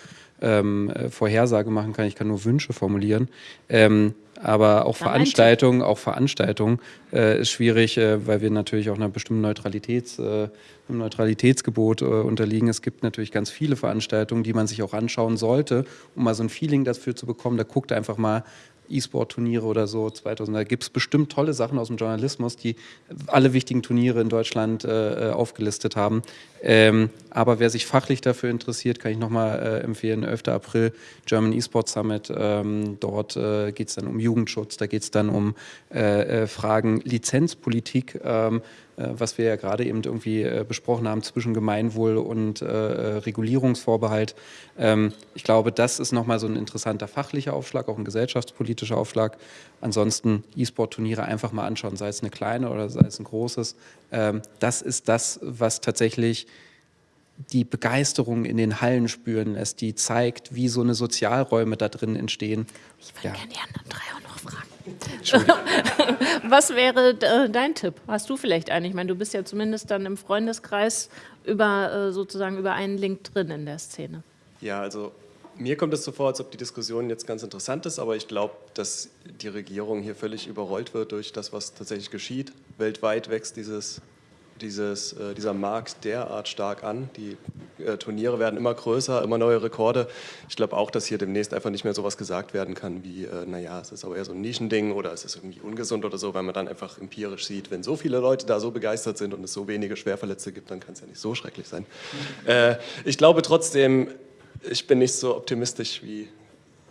ähm, äh, Vorhersage machen kann. Ich kann nur Wünsche formulieren. Ähm, aber auch Veranstaltungen, auch Veranstaltungen äh, ist schwierig, äh, weil wir natürlich auch einer bestimmten Neutralitäts, äh, einem Neutralitätsgebot äh, unterliegen. Es gibt natürlich ganz viele Veranstaltungen, die man sich auch anschauen sollte, um mal so ein Feeling dafür zu bekommen. Da guckt einfach mal, E-Sport-Turniere oder so 2000. Da gibt es bestimmt tolle Sachen aus dem Journalismus, die alle wichtigen Turniere in Deutschland äh, äh, aufgelistet haben. Ähm, aber wer sich fachlich dafür interessiert, kann ich nochmal äh, empfehlen, 11. April German E-Sport Summit. Ähm, dort äh, geht es dann um Jugendschutz, da geht es dann um äh, äh, Fragen Lizenzpolitik. Ähm, äh, was wir ja gerade eben irgendwie äh, besprochen haben zwischen Gemeinwohl und äh, Regulierungsvorbehalt. Ähm, ich glaube, das ist nochmal so ein interessanter fachlicher Aufschlag, auch ein gesellschaftspolitischer Aufschlag. Ansonsten E-Sport-Turniere einfach mal anschauen, sei es eine kleine oder sei es ein großes. Ähm, das ist das, was tatsächlich die Begeisterung in den Hallen spüren lässt, die zeigt, wie so eine Sozialräume da drin entstehen. Ich würde ja. gerne die anderen drei auch noch fragen. Was wäre äh, dein Tipp? Hast du vielleicht einen? Ich meine, du bist ja zumindest dann im Freundeskreis über äh, sozusagen über einen Link drin in der Szene. Ja, also mir kommt es so vor, als ob die Diskussion jetzt ganz interessant ist, aber ich glaube, dass die Regierung hier völlig überrollt wird durch das, was tatsächlich geschieht. Weltweit wächst dieses dieses, äh, dieser Markt derart stark an. Die äh, Turniere werden immer größer, immer neue Rekorde. Ich glaube auch, dass hier demnächst einfach nicht mehr so was gesagt werden kann wie, äh, naja, es ist aber eher so ein Nischending oder es ist irgendwie ungesund oder so, weil man dann einfach empirisch sieht, wenn so viele Leute da so begeistert sind und es so wenige Schwerverletzte gibt, dann kann es ja nicht so schrecklich sein. Äh, ich glaube trotzdem, ich bin nicht so optimistisch wie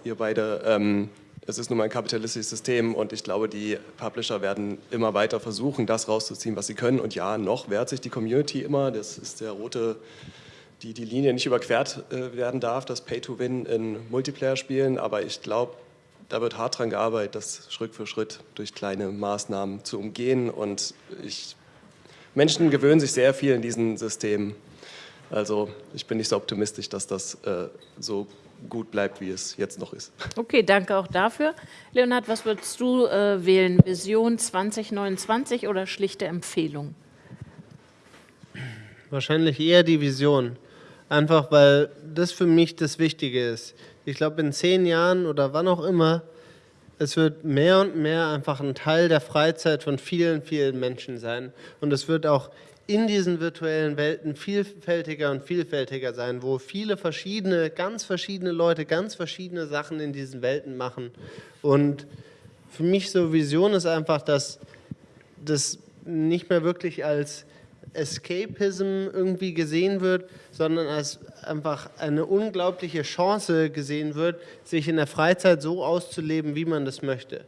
ihr beide. Ähm, es ist nun mal ein kapitalistisches System und ich glaube, die Publisher werden immer weiter versuchen, das rauszuziehen, was sie können. Und ja, noch wehrt sich die Community immer. Das ist der rote, die die Linie nicht überquert äh, werden darf, das Pay-to-Win in Multiplayer-Spielen. Aber ich glaube, da wird hart dran gearbeitet, das Schritt für Schritt durch kleine Maßnahmen zu umgehen. Und ich, Menschen gewöhnen sich sehr viel in diesen Systemen. Also ich bin nicht so optimistisch, dass das äh, so gut bleibt, wie es jetzt noch ist. Okay, danke auch dafür. Leonhard, was würdest du äh, wählen? Vision 2029 oder schlichte Empfehlung? Wahrscheinlich eher die Vision. Einfach weil das für mich das Wichtige ist. Ich glaube, in zehn Jahren oder wann auch immer, es wird mehr und mehr einfach ein Teil der Freizeit von vielen, vielen Menschen sein. Und es wird auch in diesen virtuellen Welten vielfältiger und vielfältiger sein, wo viele verschiedene, ganz verschiedene Leute ganz verschiedene Sachen in diesen Welten machen. Und für mich so Vision ist einfach, dass das nicht mehr wirklich als Escapism irgendwie gesehen wird, sondern als einfach eine unglaubliche Chance gesehen wird, sich in der Freizeit so auszuleben, wie man das möchte.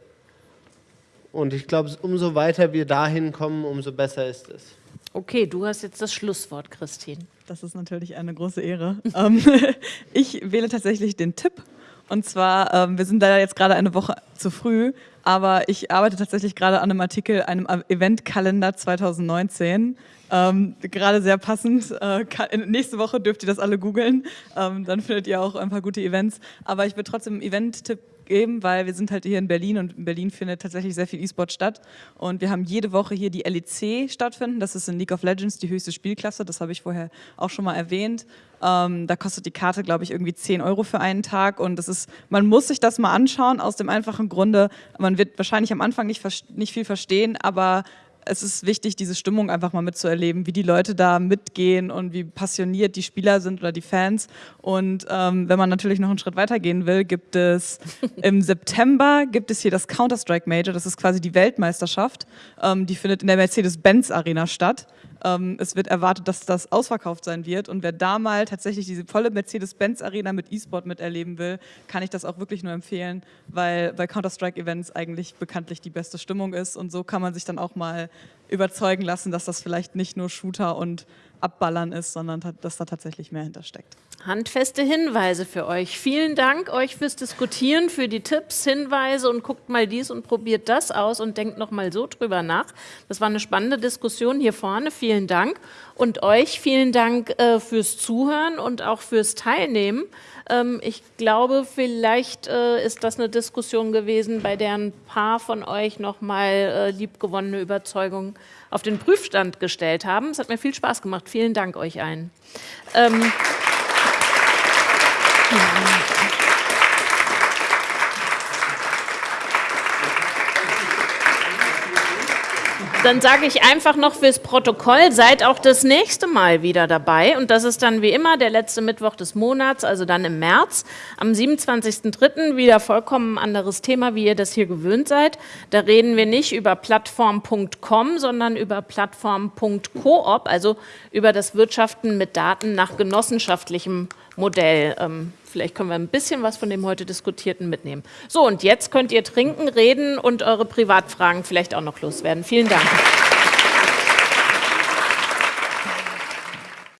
Und ich glaube, umso weiter wir dahin kommen, umso besser ist es. Okay, du hast jetzt das Schlusswort, Christine. Das ist natürlich eine große Ehre. Ähm, ich wähle tatsächlich den Tipp. Und zwar, ähm, wir sind leider jetzt gerade eine Woche zu früh, aber ich arbeite tatsächlich gerade an einem Artikel, einem Eventkalender 2019. Ähm, gerade sehr passend. Äh, nächste Woche dürft ihr das alle googeln. Dann findet ihr auch ein paar gute Events. Aber ich würde trotzdem Event-Tipp geben, weil wir sind halt hier in Berlin und in Berlin findet tatsächlich sehr viel E-Sport statt. Und wir haben jede Woche hier die LEC stattfinden. Das ist in League of Legends die höchste Spielklasse. Das habe ich vorher auch schon mal erwähnt. Ähm, da kostet die Karte, glaube ich, irgendwie 10 Euro für einen Tag. Und das ist, man muss sich das mal anschauen, aus dem einfachen Grunde, man wird wahrscheinlich am Anfang nicht, nicht viel verstehen, aber es ist wichtig, diese Stimmung einfach mal mitzuerleben, wie die Leute da mitgehen und wie passioniert die Spieler sind oder die Fans. Und ähm, wenn man natürlich noch einen Schritt weitergehen will, gibt es im September gibt es hier das Counter-Strike Major, das ist quasi die Weltmeisterschaft. Ähm, die findet in der Mercedes-Benz Arena statt. Ähm, es wird erwartet, dass das ausverkauft sein wird. Und wer da mal tatsächlich diese volle Mercedes-Benz-Arena mit E-Sport miterleben will, kann ich das auch wirklich nur empfehlen, weil bei Counter-Strike-Events eigentlich bekanntlich die beste Stimmung ist. Und so kann man sich dann auch mal überzeugen lassen, dass das vielleicht nicht nur Shooter und Abballern ist, sondern dass da tatsächlich mehr hintersteckt. Handfeste Hinweise für euch. Vielen Dank euch fürs Diskutieren, für die Tipps, Hinweise und guckt mal dies und probiert das aus und denkt noch mal so drüber nach. Das war eine spannende Diskussion hier vorne. Vielen Dank. Und euch vielen Dank äh, fürs Zuhören und auch fürs Teilnehmen. Ähm, ich glaube, vielleicht äh, ist das eine Diskussion gewesen, bei der ein paar von euch noch mal äh, liebgewonnene Überzeugungen auf den Prüfstand gestellt haben. Es hat mir viel Spaß gemacht. Vielen Dank euch allen. Ähm, Dann sage ich einfach noch fürs Protokoll, seid auch das nächste Mal wieder dabei. Und das ist dann wie immer der letzte Mittwoch des Monats, also dann im März. Am 27.03. wieder vollkommen anderes Thema, wie ihr das hier gewöhnt seid. Da reden wir nicht über plattform.com, sondern über plattform.coop, also über das Wirtschaften mit Daten nach genossenschaftlichem Modell. Vielleicht können wir ein bisschen was von dem heute diskutierten mitnehmen. So, und jetzt könnt ihr trinken, reden und eure Privatfragen vielleicht auch noch loswerden. Vielen Dank.